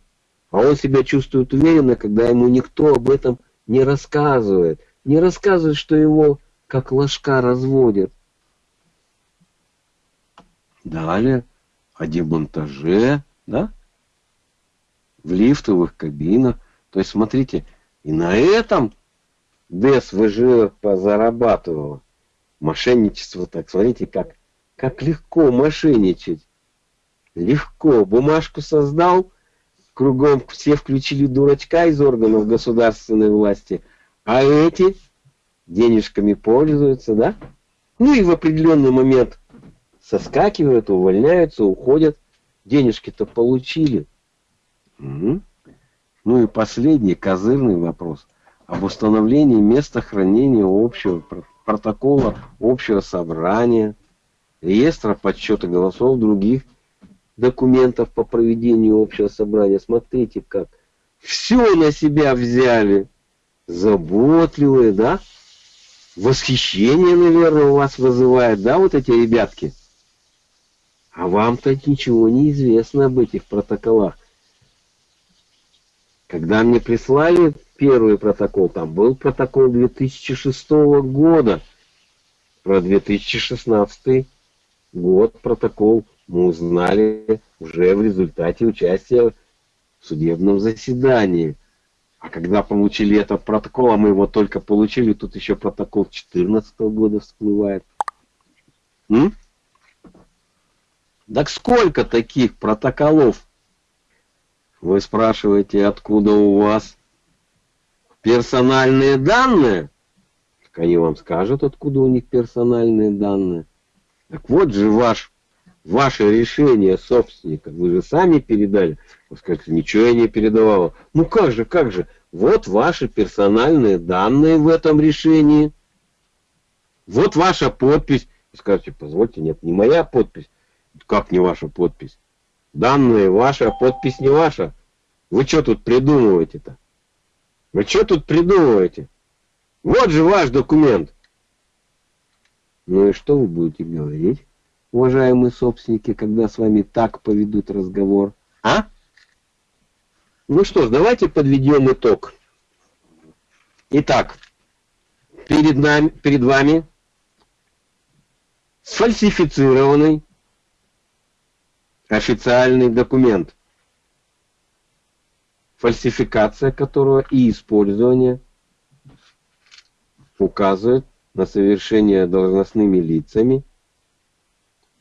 А он себя чувствует уверенно, когда ему никто об этом не рассказывает. Не рассказывает, что его как ложка разводят. Далее о демонтаже, да? В лифтовых кабинах. То есть, смотрите, и на этом ДСВЖ позарабатывала. Мошенничество так, смотрите, как, как легко мошенничать. Легко. Бумажку создал, кругом все включили дурачка из органов государственной власти, а эти денежками пользуются, да? Ну и в определенный момент соскакивают, увольняются, уходят. Денежки-то получили. Угу. Ну и последний козырный вопрос об установлении места хранения общего протокола общего собрания, реестра подсчета голосов других документов по проведению общего собрания. Смотрите, как все на себя взяли. Заботливые, да? Восхищение, наверное, у вас вызывает, да, вот эти ребятки? А вам-то ничего не известно об этих протоколах. Когда мне прислали первый протокол, там был протокол 2006 года. Про 2016 год протокол мы узнали уже в результате участия в судебном заседании. А когда получили этот протокол, а мы его только получили, тут еще протокол 2014 года всплывает. М? Так сколько таких протоколов? Вы спрашиваете, откуда у вас персональные данные? Так они вам скажут, откуда у них персональные данные. Так вот же ваш, ваше решение собственника. Вы же сами передали. Вы скажете, ничего я не передавала. Ну как же, как же? Вот ваши персональные данные в этом решении. Вот ваша подпись. Вы скажете, позвольте, нет, не моя подпись. Как не ваша подпись? Данные ваша, подпись не ваша. Вы что тут придумываете-то? Вы что тут придумываете? Вот же ваш документ. Ну и что вы будете говорить, уважаемые собственники, когда с вами так поведут разговор? А? Ну что ж, давайте подведем итог. Итак, перед, нами, перед вами сфальсифицированный официальный документ, фальсификация которого и использование указывает на совершение должностными лицами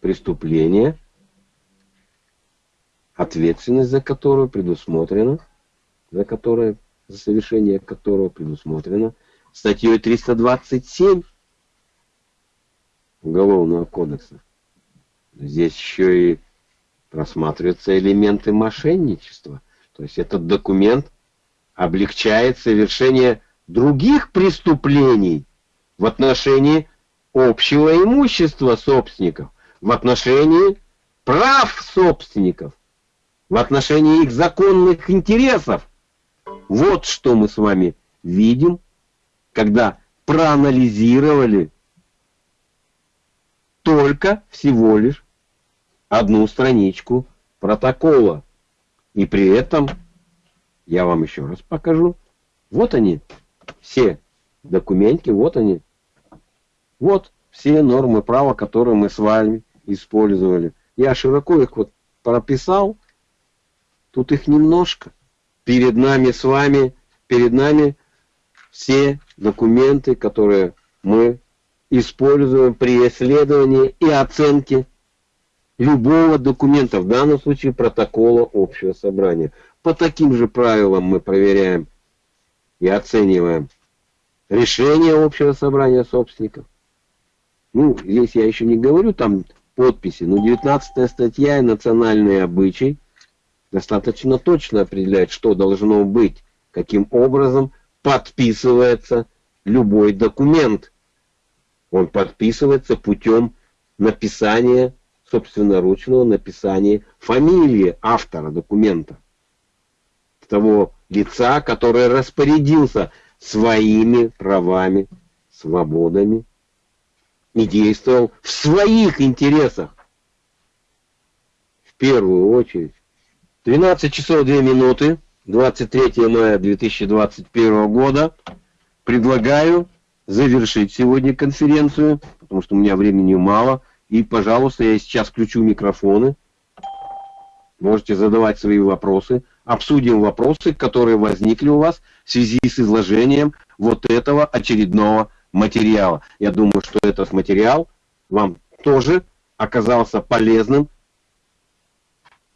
преступления, ответственность за которое предусмотрена, за которое, за совершение которого предусмотрено статьей 327 Уголовного кодекса. Здесь еще и рассматриваются элементы мошенничества. То есть этот документ облегчает совершение других преступлений в отношении общего имущества собственников, в отношении прав собственников, в отношении их законных интересов. Вот что мы с вами видим, когда проанализировали только всего лишь одну страничку протокола. И при этом, я вам еще раз покажу, вот они, все документки, вот они. Вот все нормы права, которые мы с вами использовали. Я широко их вот прописал, тут их немножко. Перед нами с вами, перед нами все документы, которые мы используем при исследовании и оценке любого документа, в данном случае протокола общего собрания. По таким же правилам мы проверяем и оцениваем решение общего собрания собственников. Ну, здесь я еще не говорю там подписи, но 19 статья и национальный обычай достаточно точно определяет, что должно быть, каким образом подписывается любой документ. Он подписывается путем написания собственноручного написания фамилии автора документа. Того лица, который распорядился своими правами, свободами и действовал в своих интересах. В первую очередь. 12 часов 2 минуты, 23 мая 2021 года. Предлагаю завершить сегодня конференцию, потому что у меня времени мало. И, пожалуйста, я сейчас включу микрофоны. Можете задавать свои вопросы. Обсудим вопросы, которые возникли у вас в связи с изложением вот этого очередного материала. Я думаю, что этот материал вам тоже оказался полезным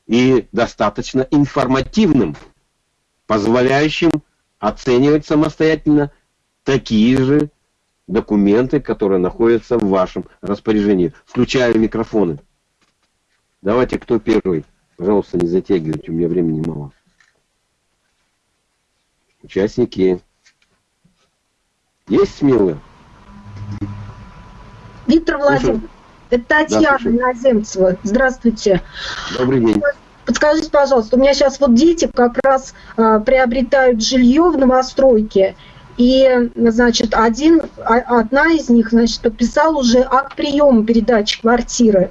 и достаточно информативным, позволяющим оценивать самостоятельно такие же документы, которые находятся в вашем распоряжении. Включаю микрофоны. Давайте, кто первый? Пожалуйста, не затягивайте, у меня времени мало. Участники. Есть смелые? Виктор Владимирович, это Татьяна да, Наземцева. Здравствуйте. Добрый день. Подскажите, пожалуйста, у меня сейчас вот дети как раз а, приобретают жилье в новостройке, и, значит, один, а, одна из них, значит, подписала уже акт приема передачи квартиры.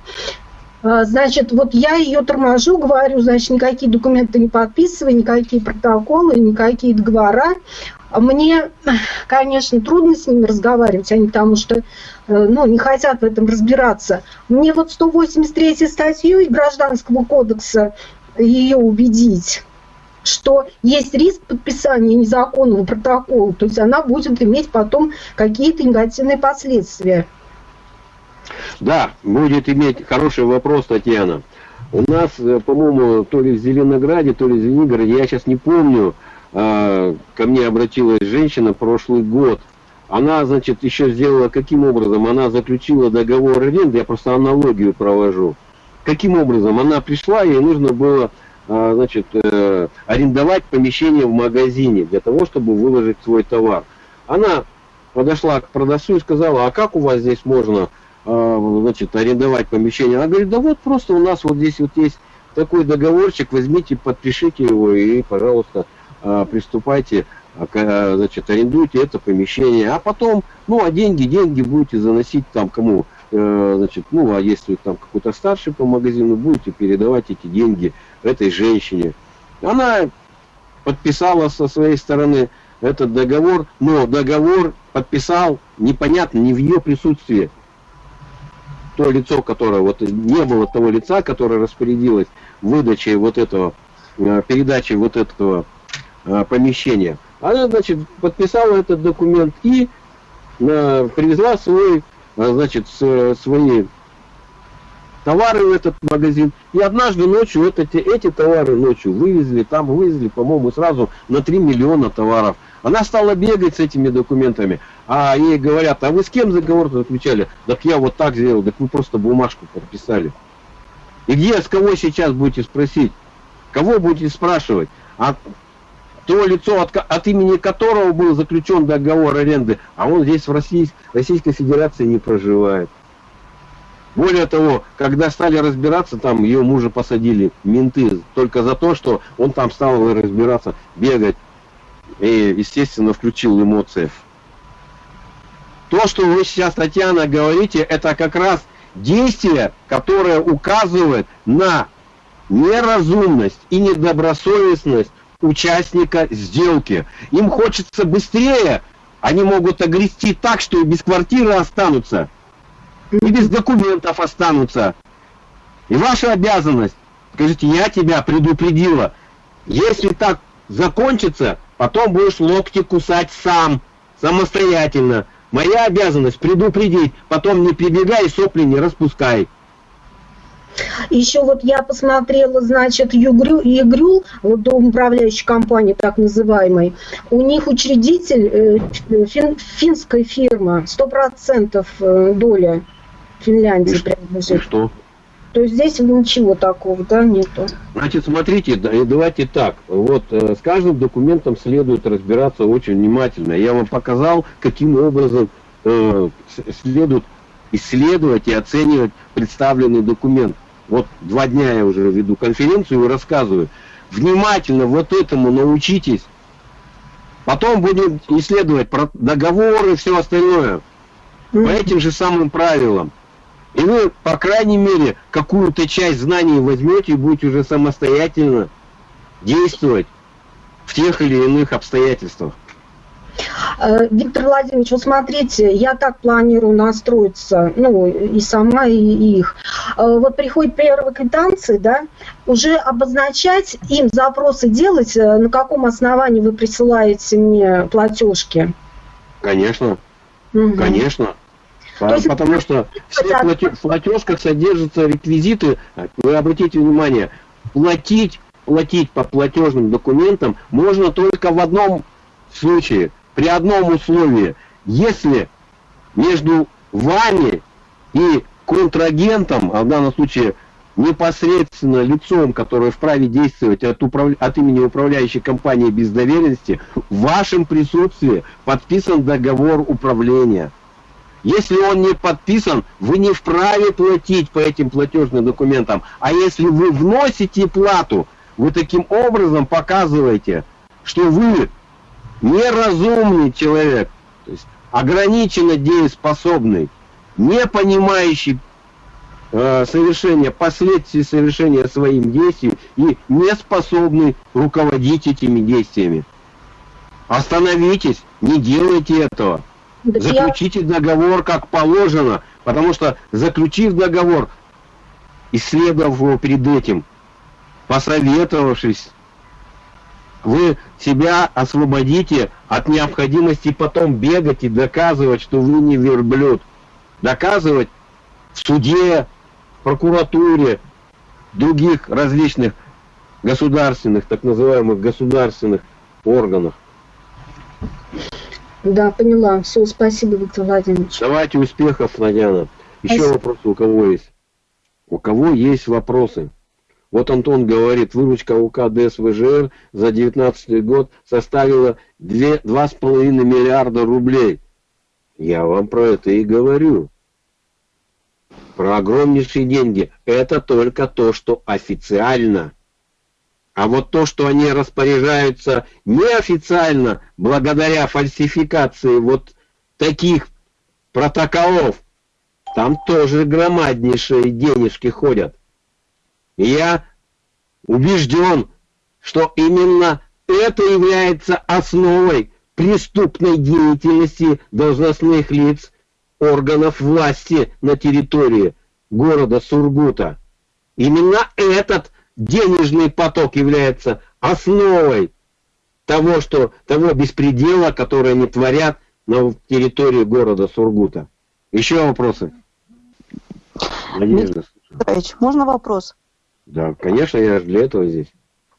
А, значит, вот я ее торможу, говорю, значит, никакие документы не подписывай, никакие протоколы, никакие договора. Мне, конечно, трудно с ними разговаривать, они потому что э, ну, не хотят в этом разбираться. Мне вот 183 статью Гражданского кодекса ее убедить что есть риск подписания незаконного протокола, то есть она будет иметь потом какие-то негативные последствия. Да, будет иметь хороший вопрос, Татьяна. У нас, э, по-моему, то ли в Зеленограде, то ли в Звенигороде, я сейчас не помню, а, ко мне обратилась женщина прошлый год. Она, значит, еще сделала каким образом? Она заключила договор аренды, я просто аналогию провожу. Каким образом? Она пришла, ей нужно было, значит, э, арендовать помещение в магазине для того, чтобы выложить свой товар. Она подошла к продавцу и сказала, а как у вас здесь можно а, значит, арендовать помещение. Она говорит, да вот просто у нас вот здесь вот есть такой договорчик, возьмите, подпишите его и, пожалуйста, а, приступайте, а, значит, арендуйте это помещение. А потом, ну, а деньги, деньги будете заносить там кому, значит, ну, а если там какой-то старший по магазину, будете передавать эти деньги этой женщине. Она подписала со своей стороны этот договор, но договор подписал непонятно, не в ее присутствии то лицо, которое вот не было того лица, которое распорядилось выдачей вот этого, э, передачей вот этого э, помещения. Она, значит, подписала этот документ и э, привезла свой, значит, свои товары в этот магазин. И однажды ночью вот эти, эти товары ночью вывезли, там вывезли, по-моему, сразу на 3 миллиона товаров. Она стала бегать с этими документами, а ей говорят, а вы с кем договор заключали? Так я вот так сделал, так вы просто бумажку подписали. И где, с кого сейчас будете спросить? Кого будете спрашивать? А то лицо, от, от имени которого был заключен договор аренды, а он здесь в России, Российской Федерации не проживает. Более того, когда стали разбираться, там ее мужа посадили, менты, только за то, что он там стал разбираться, бегать и, естественно, включил эмоции. То, что вы сейчас, Татьяна, говорите, это как раз действие, которое указывает на неразумность и недобросовестность участника сделки. Им хочется быстрее, они могут огрести так, что и без квартиры останутся, и без документов останутся. И ваша обязанность, скажите, я тебя предупредила, если так закончится, Потом будешь локти кусать сам, самостоятельно. Моя обязанность предупредить, потом не прибегай и сопли не распускай. Еще вот я посмотрела, значит, Югрю, Игрюл, вот дом управляющей компании так называемой, у них учредитель э, фин, финская фирма, 100% э, доля Финляндии и принадлежит. И что? То есть здесь ничего такого, да, нету. Значит, смотрите, давайте так. Вот э, с каждым документом следует разбираться очень внимательно. Я вам показал, каким образом э, следует исследовать и оценивать представленный документ. Вот два дня я уже веду конференцию и рассказываю. Внимательно вот этому научитесь. Потом будем исследовать про договоры и все остальное. По этим же самым правилам. И вы, по крайней мере, какую-то часть знаний возьмете и будете уже самостоятельно действовать в тех или иных обстоятельствах. Э, Виктор Владимирович, вот смотрите, я так планирую настроиться, ну, и сама, и их. Э, вот приходит первые квитанции, да, уже обозначать им запросы делать, э, на каком основании вы присылаете мне платежки? Конечно, угу. конечно. Есть, потому что в платежках содержатся реквизиты, вы обратите внимание, платить, платить по платежным документам можно только в одном случае, при одном условии, если между вами и контрагентом, а в данном случае непосредственно лицом, которое вправе действовать от, управ... от имени управляющей компании без доверенности, в вашем присутствии подписан договор управления. Если он не подписан, вы не вправе платить по этим платежным документам. А если вы вносите плату, вы таким образом показываете, что вы неразумный человек, то есть ограниченно дееспособный, не понимающий э, совершения, последствий совершения своим действием и не способный руководить этими действиями. Остановитесь, не делайте этого. Заключите договор как положено, потому что заключив договор, исследовав его перед этим, посоветовавшись вы себя освободите от необходимости потом бегать и доказывать, что вы не верблюд. Доказывать в суде, в прокуратуре, других различных государственных, так называемых государственных органах. Да, поняла. Все, спасибо, Виктор Владимирович. Давайте успехов, Надяна. Еще спасибо. вопросы у кого есть? У кого есть вопросы? Вот Антон говорит, выручка УК ДСВЖР за 2019 год составила 2,5 миллиарда рублей. Я вам про это и говорю. Про огромнейшие деньги. Это только то, что официально. А вот то, что они распоряжаются неофициально, благодаря фальсификации вот таких протоколов, там тоже громаднейшие денежки ходят. Я убежден, что именно это является основой преступной деятельности должностных лиц органов власти на территории города Сургута. Именно этот денежный поток является основой того, что, того беспредела, который они творят на территории города Сургута. Еще вопросы? Надежда. Можно вопрос? Да, конечно, я для этого здесь.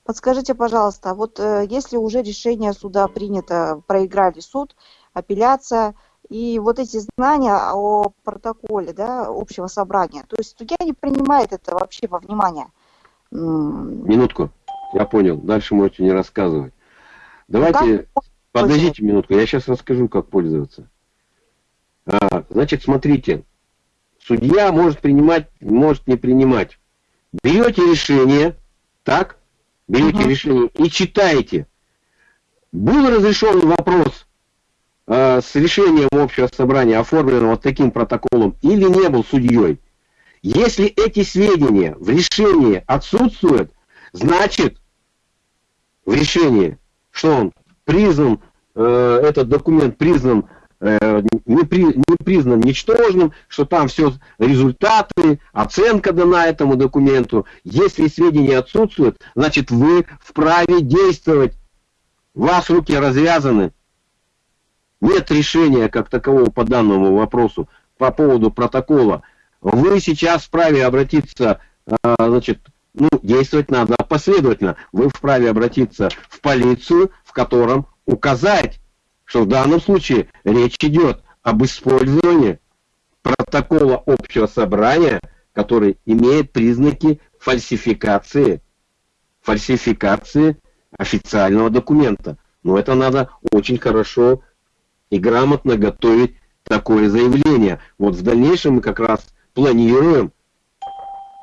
Подскажите, пожалуйста, вот э, если уже решение суда принято, проиграли суд, апелляция, и вот эти знания о протоколе да, общего собрания, то есть судья не принимает это вообще во внимание. Минутку, я понял, дальше можете не рассказывать. Давайте, как? подождите минутку, я сейчас расскажу, как пользоваться. А, значит, смотрите, судья может принимать, может не принимать берете решение, так, берете угу. решение и читаете. Был разрешен вопрос э, с решением общего собрания, оформленного таким протоколом, или не был судьей. Если эти сведения в решении отсутствуют, значит в решении, что он признан, э, этот документ признан не, при, не признан ничтожным, что там все результаты, оценка дана этому документу. Если сведения отсутствуют, значит вы вправе действовать. Вас руки развязаны. Нет решения как такового по данному вопросу по поводу протокола. Вы сейчас вправе обратиться, э, значит, ну, действовать надо последовательно. Вы вправе обратиться в полицию, в котором указать что в данном случае речь идет об использовании протокола общего собрания, который имеет признаки фальсификации, фальсификации официального документа. Но это надо очень хорошо и грамотно готовить такое заявление. Вот в дальнейшем мы как раз планируем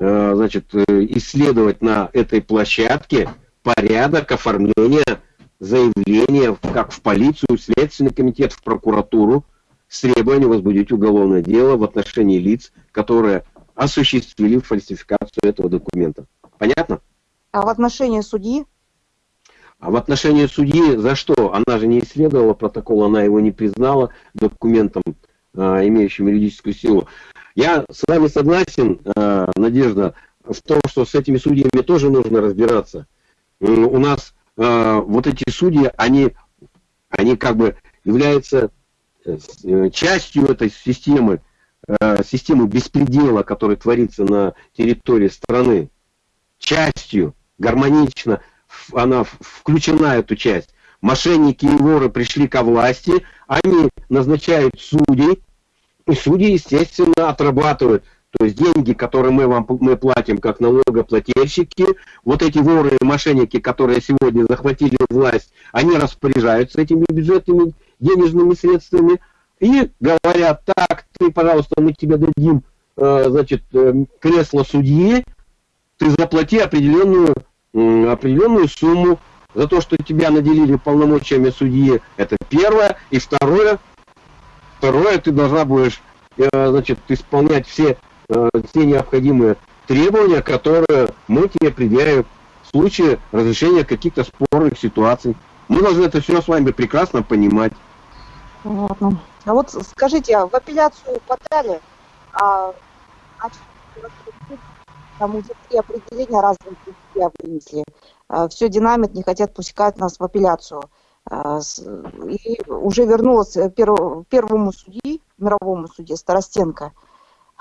э, значит, э, исследовать на этой площадке порядок оформления заявление как в полицию, в Следственный комитет, в прокуратуру с требованием возбудить уголовное дело в отношении лиц, которые осуществили фальсификацию этого документа. Понятно? А в отношении судьи? А в отношении судьи за что? Она же не исследовала протокол, она его не признала документом, э, имеющим юридическую силу. Я с вами согласен, э, Надежда, в том, что с этими судьями тоже нужно разбираться. У нас э, вот эти судьи, они, они как бы являются э, э, частью этой системы, системы беспредела, которая творится на территории страны. Частью, гармонично она включена, эту часть. Мошенники и воры пришли ко власти, они назначают судей, и судьи, естественно, отрабатывают то есть деньги, которые мы вам мы платим как налогоплательщики, вот эти воры и мошенники, которые сегодня захватили власть, они распоряжаются этими бюджетными денежными средствами и говорят, так, ты, пожалуйста, мы тебе дадим, э, значит, э, кресло судьи, ты заплати определенную, определенную сумму за то, что тебя наделили полномочиями судьи. Это первое. И второе, второе, ты должна будешь, э, значит, исполнять все э, те необходимые требования, которые мы тебе предъявим в случае разрешения каких-то спорных ситуаций. Мы должны это все с вами прекрасно понимать. Ладно. А вот скажите, а в апелляцию подали, а, а там уже три определения разных вынесли. э, все динамит, не хотят пускать нас в апелляцию. Э, и уже вернулась первому судьи, мировому судье Старостенко.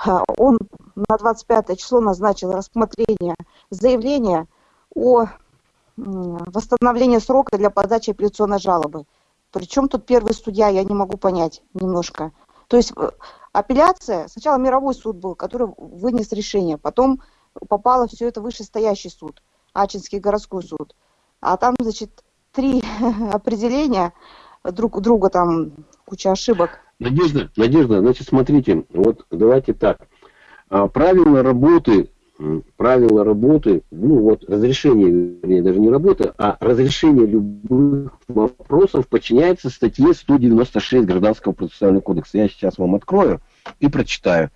Он на 25 число назначил рассмотрение заявления о восстановлении срока для подачи апелляционной жалобы. Причем тут первый судья, я не могу понять немножко. То есть апелляция, сначала мировой суд был, который вынес решение, потом попало все это в вышестоящий суд, Ачинский городской суд. А там, значит, три *laughs* определения друг у друга, там куча ошибок. Надежда, Надежда, значит, смотрите, вот давайте так. А, правила работы, правила работы, ну вот разрешение, вернее, даже не работы, а разрешение любых вопросов подчиняется статье 196 Гражданского процессуального кодекса. Я сейчас вам открою и прочитаю.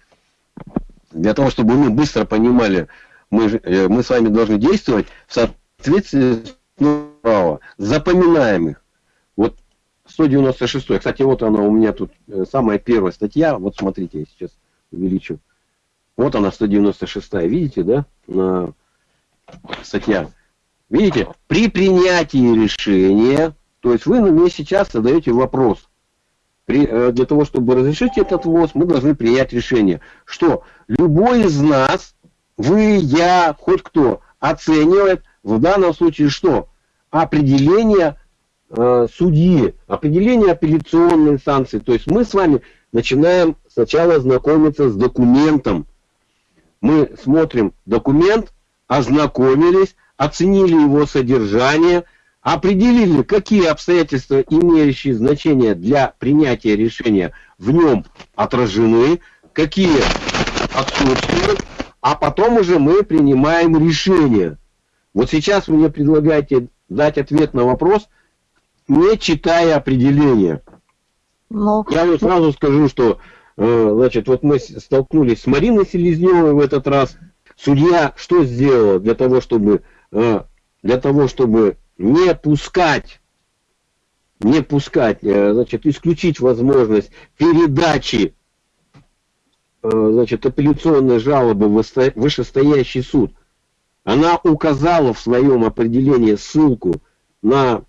Для того, чтобы мы быстро понимали, мы, э, мы с вами должны действовать в соответствии с права. Запоминаем их. Вот 196. Кстати, вот она у меня тут, э, самая первая статья. Вот смотрите, я сейчас увеличу. Вот она, 196. Видите, да? Статья. Видите? При принятии решения, то есть вы мне сейчас задаете вопрос. При, э, для того, чтобы разрешить этот ввоз, мы должны принять решение, что любой из нас, вы, я, хоть кто, оценивает в данном случае что? Определение э, судьи, определение апелляционной инстанции. То есть мы с вами начинаем сначала знакомиться с документом. Мы смотрим документ, ознакомились, оценили его содержание – определили, какие обстоятельства, имеющие значение для принятия решения, в нем отражены, какие отсутствуют, а потом уже мы принимаем решение. Вот сейчас вы мне предлагаете дать ответ на вопрос, не читая определения. Но... Я вот сразу скажу, что э, значит, вот мы столкнулись с Мариной Селезневой в этот раз. Судья что сделала для того, чтобы, э, для того, чтобы не пускать, не пускать, э, значит, исключить возможность передачи значит, апелляционной жалобы в вышестоящий суд. Она указала в своем определении ссылку на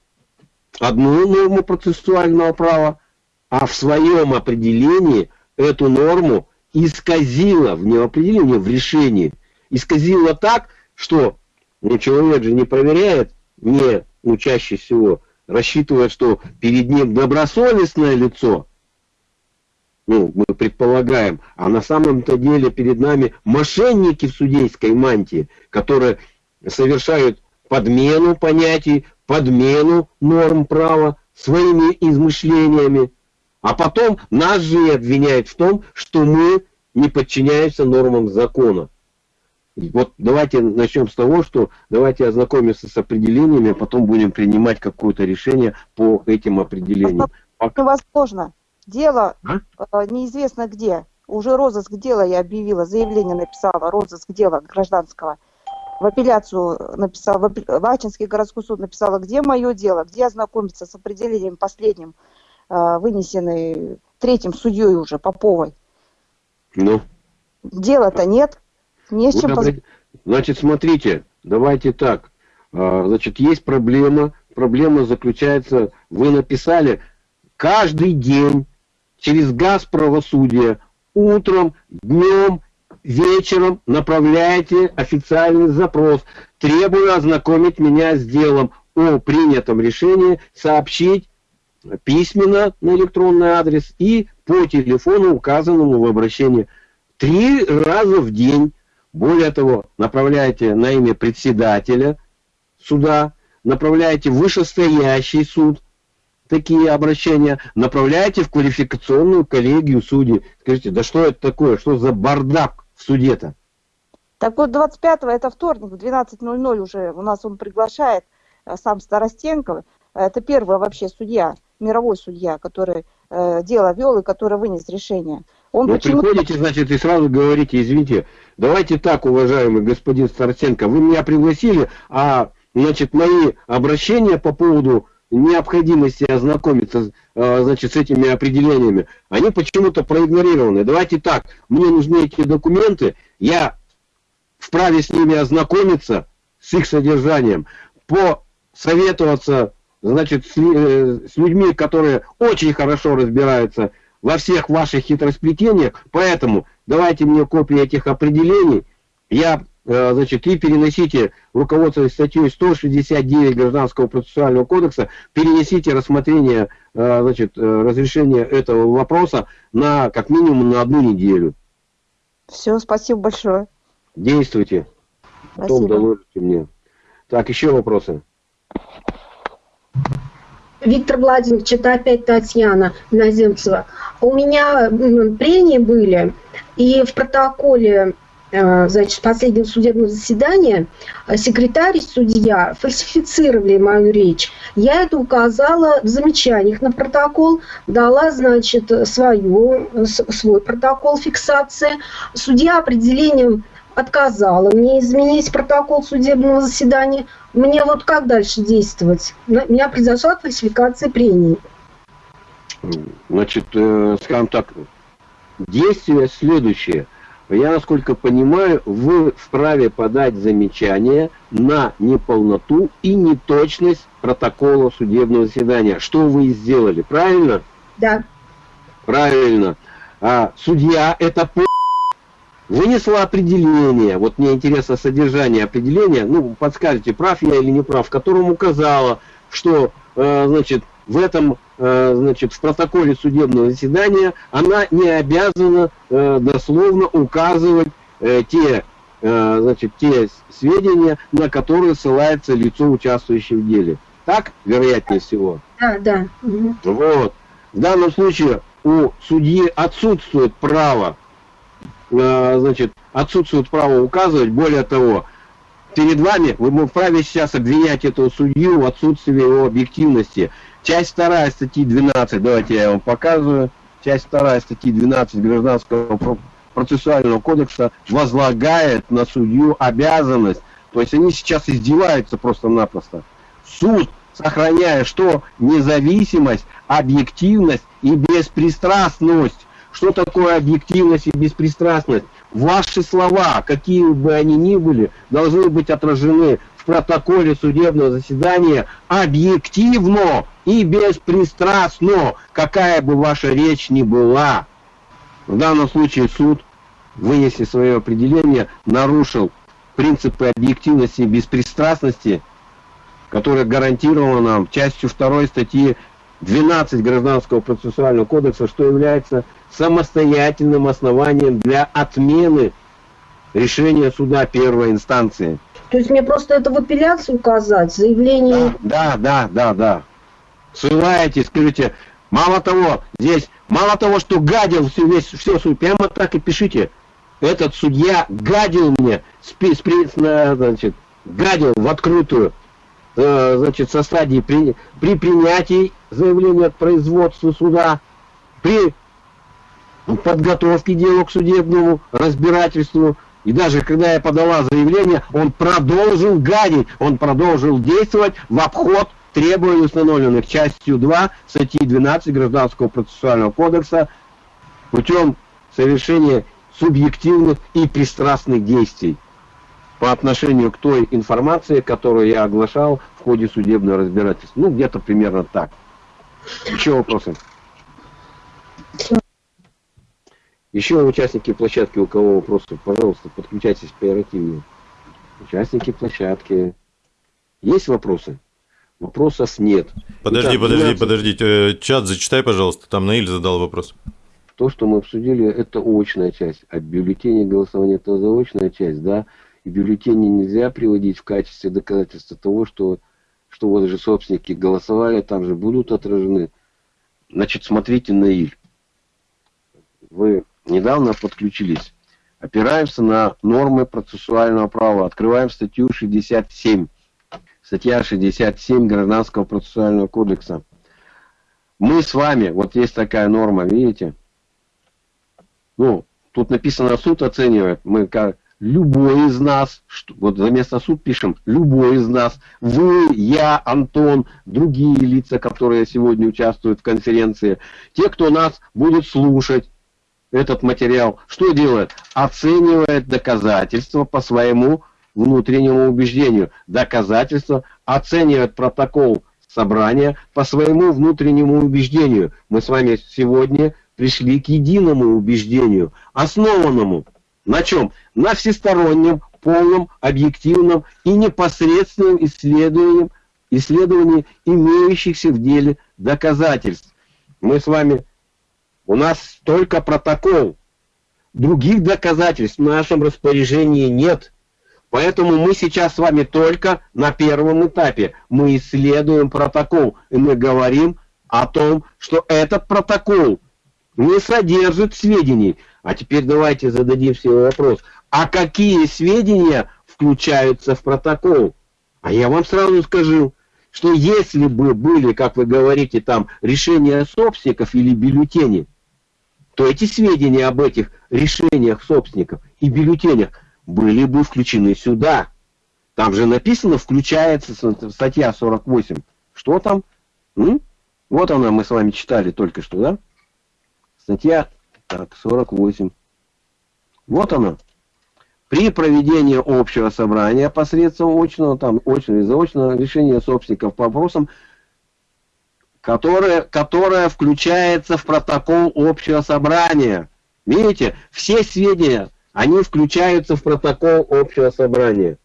одну норму процессуального права, а в своем определении эту норму исказила в неопределении, в решении. Исказила так, что ну, человек же не проверяет не, ну, чаще всего, рассчитывает, что перед ним добросовестное лицо, ну, мы предполагаем, а на самом-то деле перед нами мошенники в судейской мантии, которые совершают подмену понятий, подмену норм права своими измышлениями, а потом нас же и обвиняют в том, что мы не подчиняемся нормам закона. Вот давайте начнем с того, что давайте ознакомимся с определениями, а потом будем принимать какое-то решение по этим определениям. Пока... Невозможно. Дело а? Э, неизвестно где. Уже розыск дела я объявила, заявление написала, розыск дела гражданского. В апелляцию написала, в, в Ачинский городской суд написала, где мое дело, где ознакомиться с определением последним, э, вынесенный третьим судьей уже, Поповой. Ну? Дела-то нет. Не с чем поз... Значит, смотрите, давайте так. А, значит, есть проблема. Проблема заключается, вы написали, каждый день через газ правосудия утром, днем, вечером направляете официальный запрос. Требую ознакомить меня с делом о принятом решении, сообщить письменно на электронный адрес и по телефону, указанному в обращении. Три раза в день более того, направляете на имя председателя суда, направляете в вышестоящий суд такие обращения, направляете в квалификационную коллегию судей. Скажите, да что это такое? Что за бардак в суде-то? Так вот, 25-го, это вторник, в 12.00 уже у нас он приглашает э, сам Старостенков. Это первый вообще судья, мировой судья, который э, дело вел и который вынес решение. Он ну, почему... приходите, значит, и сразу говорите, извините, давайте так, уважаемый господин Старценко, вы меня пригласили, а, значит, мои обращения по поводу необходимости ознакомиться, а, значит, с этими определениями, они почему-то проигнорированы. Давайте так, мне нужны эти документы, я вправе с ними ознакомиться, с их содержанием, посоветоваться, значит, с, э, с людьми, которые очень хорошо разбираются во всех ваших хитросплетениях, поэтому давайте мне копии этих определений, я Э, значит, и переносите, руководствуясь статьей 169 Гражданского процессуального кодекса, перенесите рассмотрение, э, значит, э, разрешения этого вопроса на, как минимум, на одну неделю. Все, спасибо большое. Действуйте. Потом доложите мне. Так, еще вопросы? Виктор Владимирович, это опять Татьяна Наземцева. У меня прения были, и в протоколе Э, значит, последнего судебного заседания э, секретарь и судья фальсифицировали мою речь. Я это указала в замечаниях на протокол, дала, значит, свою, свой протокол фиксации. Судья определением отказала мне изменить протокол судебного заседания. Мне вот как дальше действовать? Меня произошла фальсификация прений. Значит, э, скажем так, действие следующее – я, насколько понимаю, вы вправе подать замечание на неполноту и неточность протокола судебного заседания. Что вы сделали, правильно? Да. Правильно. А судья это по вынесла определение, вот мне интересно содержание определения, ну, подскажите, прав я или не прав, в котором указала, что, э, значит, в этом, э, значит, в протоколе судебного заседания она не обязана э, дословно указывать э, те, значит, те сведения, на которые ссылается лицо, участвующее в деле. Так, вероятнее всего? Да, да. Вот. В данном случае у судьи отсутствует право, значит, отсутствует право указывать, более того, перед вами вы вправе сейчас обвинять этого судью в отсутствии его объективности. Часть вторая статьи 12, давайте я вам показываю. Часть вторая статьи 12 Гражданского процессуального кодекса возлагает на судью обязанность, то есть они сейчас издеваются просто-напросто. Суд, сохраняя что? Независимость, объективность и беспристрастность. Что такое объективность и беспристрастность? Ваши слова, какие бы они ни были, должны быть отражены в протоколе судебного заседания объективно и беспристрастно, какая бы ваша речь ни была. В данном случае суд, вынеся свое определение, нарушил принципы объективности и беспристрастности, которые гарантированы нам частью 2 статьи 12 Гражданского процессуального кодекса, что является самостоятельным основанием для отмены решения суда первой инстанции. То есть мне просто это в апелляции указать, заявление... Да, да, да, да. Ссылаетесь, скажите, мало того, здесь, мало того, что гадил все, весь, все, прямо так и пишите. Этот судья гадил мне, спи, спи, значит, гадил в открытую, э, значит, со стадии при, при принятии заявления от производства суда, при подготовке дела к судебному разбирательству, и даже когда я подала заявление, он продолжил гадить, он продолжил действовать в обход требований, установленных частью 2 статьи 12 Гражданского процессуального кодекса путем совершения субъективных и пристрастных действий по отношению к той информации, которую я оглашал в ходе судебного разбирательства. Ну, где-то примерно так. Еще вопросы? Еще участники площадки, у кого вопросы, пожалуйста, подключайтесь оперативнее. Участники площадки. Есть вопросы? Вопросов нет. Подожди, Итак, подожди, 12... подожди. Э, чат зачитай, пожалуйста. Там Наиль задал вопрос. То, что мы обсудили, это очная часть. А бюллетени голосования это заочная часть, да. И бюллетени нельзя приводить в качестве доказательства того, что, что вот же собственники голосовали, там же будут отражены. Значит, смотрите, Наиль. Вы недавно подключились. Опираемся на нормы процессуального права. Открываем статью 67. Статья 67 Гражданского процессуального кодекса. Мы с вами, вот есть такая норма, видите? Ну, тут написано суд оценивает. Мы как любой из нас, вот за место суд пишем, любой из нас, вы, я, Антон, другие лица, которые сегодня участвуют в конференции, те, кто нас будет слушать, этот материал, что делает? Оценивает доказательства по своему внутреннему убеждению. Доказательства оценивают протокол собрания по своему внутреннему убеждению. Мы с вами сегодня пришли к единому убеждению, основанному на чем? На всестороннем, полном, объективном и непосредственном исследовании, исследовании имеющихся в деле доказательств. Мы с вами, у нас только протокол, других доказательств в нашем распоряжении нет. Поэтому мы сейчас с вами только на первом этапе. Мы исследуем протокол, и мы говорим о том, что этот протокол не содержит сведений. А теперь давайте зададим себе вопрос. А какие сведения включаются в протокол? А я вам сразу скажу, что если бы были, как вы говорите, там решения собственников или бюллетени, то эти сведения об этих решениях собственников и бюллетенях были бы включены сюда. Там же написано, включается статья 48. Что там? М? Вот она, мы с вами читали только что, да? Статья так, 48. Вот она. При проведении общего собрания посредством очного, там, очного и заочного решения собственников по вопросам, которое, которое включается в протокол общего собрания. Видите, все сведения, они включаются в протокол общего собрания.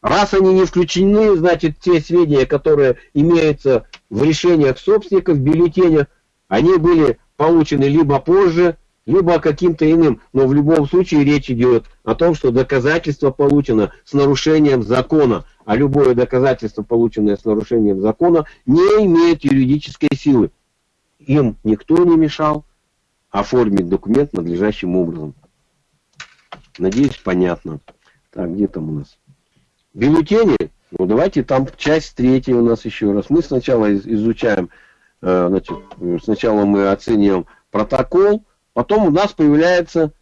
Раз они не включены, значит, те сведения, которые имеются в решениях собственников, в бюллетенях, они были получены либо позже, либо каким-то иным, но в любом случае речь идет о том, что доказательство получено с нарушением закона, а любое доказательство, полученное с нарушением закона, не имеет юридической силы. Им никто не мешал оформить документ надлежащим образом. Надеюсь, понятно. Так, где там у нас? Бюллетени. Ну, давайте там часть третья у нас еще раз. Мы сначала изучаем, э, значит, сначала мы оцениваем протокол, Потом у нас появляется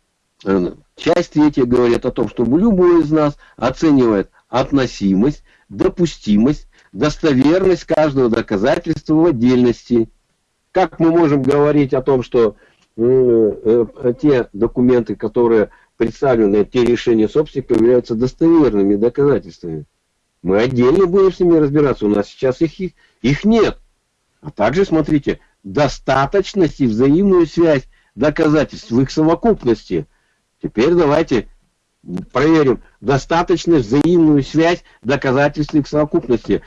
э, часть третья говорит о том, что любой из нас оценивает относимость, допустимость, достоверность каждого доказательства в отдельности. Как мы можем говорить о том, что э, э, те документы, которые представлены, те решения собственника являются достоверными доказательствами? Мы отдельно будем с ними разбираться, у нас сейчас их, их, их нет. А также, смотрите, достаточность и взаимную связь доказательств в их совокупности. Теперь давайте проверим достаточно взаимную связь доказательств совокупности.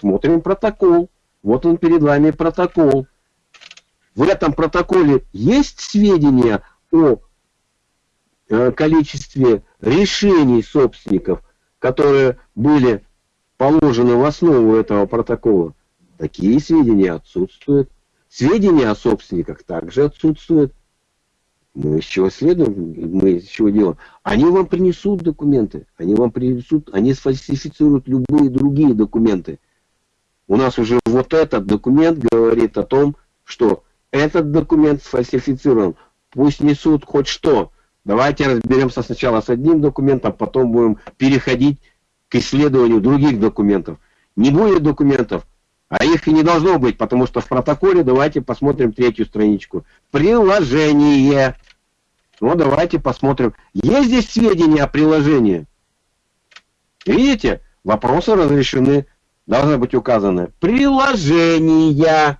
Смотрим протокол. Вот он перед вами протокол. В этом протоколе есть сведения о э, количестве решений собственников, которые были положены в основу этого протокола. Такие сведения отсутствуют. Сведения о собственниках также отсутствуют. Мы из чего следуем, мы из чего делаем? Они вам принесут документы, они вам принесут, они сфальсифицируют любые другие документы. У нас уже вот этот документ говорит о том, что этот документ сфальсифицирован. Пусть несут хоть что. Давайте разберемся сначала с одним документом, потом будем переходить к исследованию других документов. Не будет документов, а их и не должно быть, потому что в протоколе, давайте посмотрим третью страничку. Приложение. Ну, давайте посмотрим. Есть здесь сведения о приложении? Видите? Вопросы разрешены. Должны быть указаны. Приложения.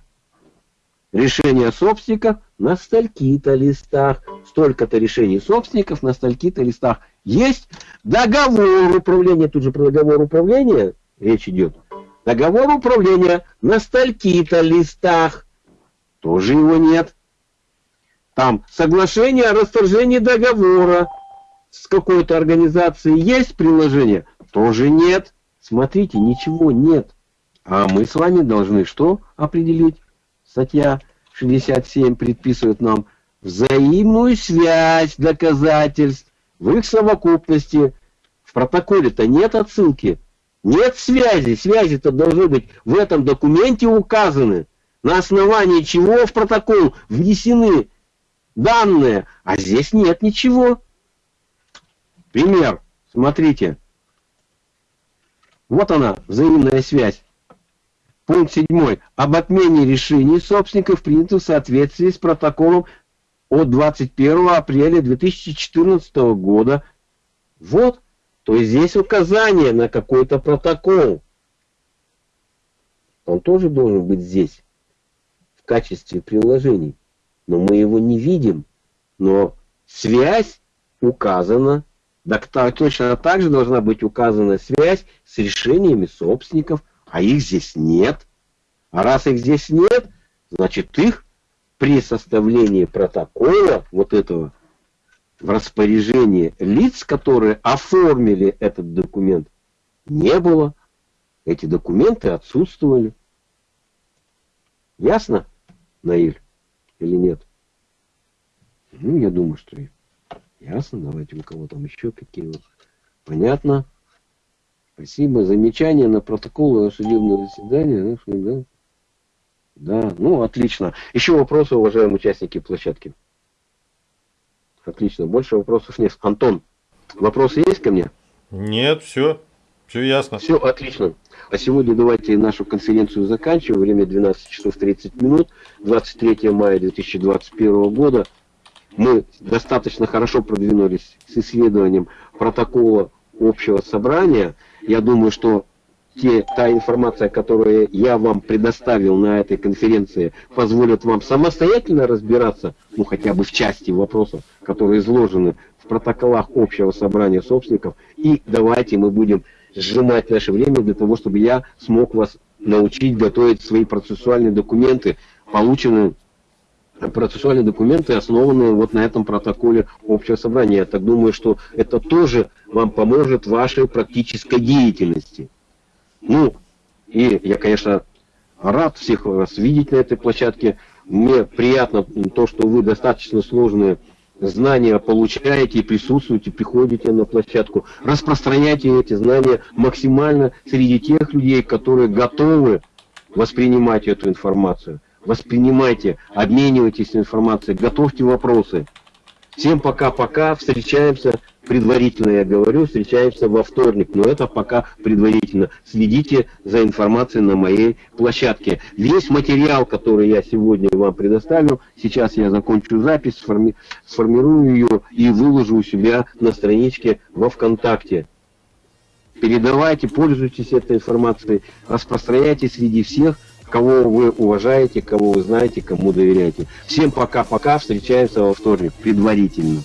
Решение собственников на стольки-то листах. Столько-то решений собственников на стольки-то листах. Есть договор управления. Тут же про договор управления речь идет. Договор управления на стольки-то листах. Тоже его нет. Там соглашение о расторжении договора с какой-то организацией. Есть приложение? Тоже нет. Смотрите, ничего нет. А мы с вами должны что определить? Статья 67 предписывает нам взаимную связь доказательств в их совокупности. В протоколе-то нет отсылки нет связи. Связи-то должны быть в этом документе указаны. На основании чего в протокол внесены данные. А здесь нет ничего. Пример. Смотрите. Вот она, взаимная связь. Пункт 7. Об отмене решений собственников принято в соответствии с протоколом от 21 апреля 2014 года. Вот то здесь указание на какой-то протокол. Он тоже должен быть здесь, в качестве приложений. Но мы его не видим. Но связь указана, так, точно так же должна быть указана связь с решениями собственников, а их здесь нет. А раз их здесь нет, значит их при составлении протокола вот этого в распоряжении лиц, которые оформили этот документ, не было. Эти документы отсутствовали. Ясно, Наиль, или нет? Ну, я думаю, что ясно. Давайте у кого там еще какие вот. Понятно. Спасибо. Замечание на протокол судебного заседания. Да? да, ну, отлично. Еще вопросы, уважаемые участники площадки. Отлично. Больше вопросов нет. Антон, вопросы есть ко мне? Нет, все. Все ясно. Все отлично. А сегодня давайте нашу конференцию заканчиваем. Время 12 часов 30 минут. 23 мая 2021 года. Мы достаточно хорошо продвинулись с исследованием протокола общего собрания. Я думаю, что те, та информация, которую я вам предоставил на этой конференции, позволит вам самостоятельно разбираться, ну хотя бы в части вопросов, которые изложены в протоколах общего собрания собственников. И давайте мы будем сжимать наше время для того, чтобы я смог вас научить готовить свои процессуальные документы, полученные процессуальные документы, основанные вот на этом протоколе общего собрания. Я так думаю, что это тоже вам поможет в вашей практической деятельности. Ну, и я, конечно, рад всех вас видеть на этой площадке. Мне приятно то, что вы достаточно сложные знания получаете присутствуете, приходите на площадку. Распространяйте эти знания максимально среди тех людей, которые готовы воспринимать эту информацию. Воспринимайте, обменивайтесь информацией, готовьте вопросы. Всем пока-пока, встречаемся предварительно я говорю, встречаемся во вторник, но это пока предварительно. Следите за информацией на моей площадке. Весь материал, который я сегодня вам предоставил, сейчас я закончу запись, сформи сформирую ее и выложу у себя на страничке во ВКонтакте. Передавайте, пользуйтесь этой информацией, распространяйте среди всех, кого вы уважаете, кого вы знаете, кому доверяете. Всем пока-пока, встречаемся во вторник, предварительно.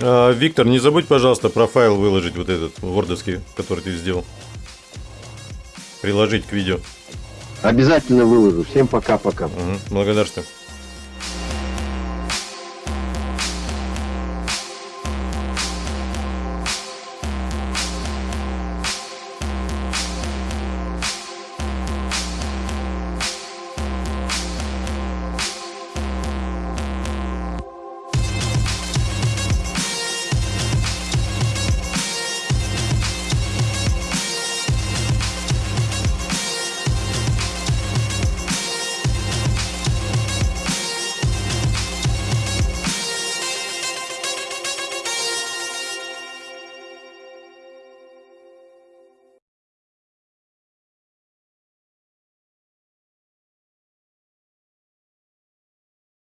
А, Виктор, не забудь, пожалуйста, про файл выложить вот этот, вордовский, который ты сделал. Приложить к видео. Обязательно выложу. Всем пока-пока. Угу, благодарствую.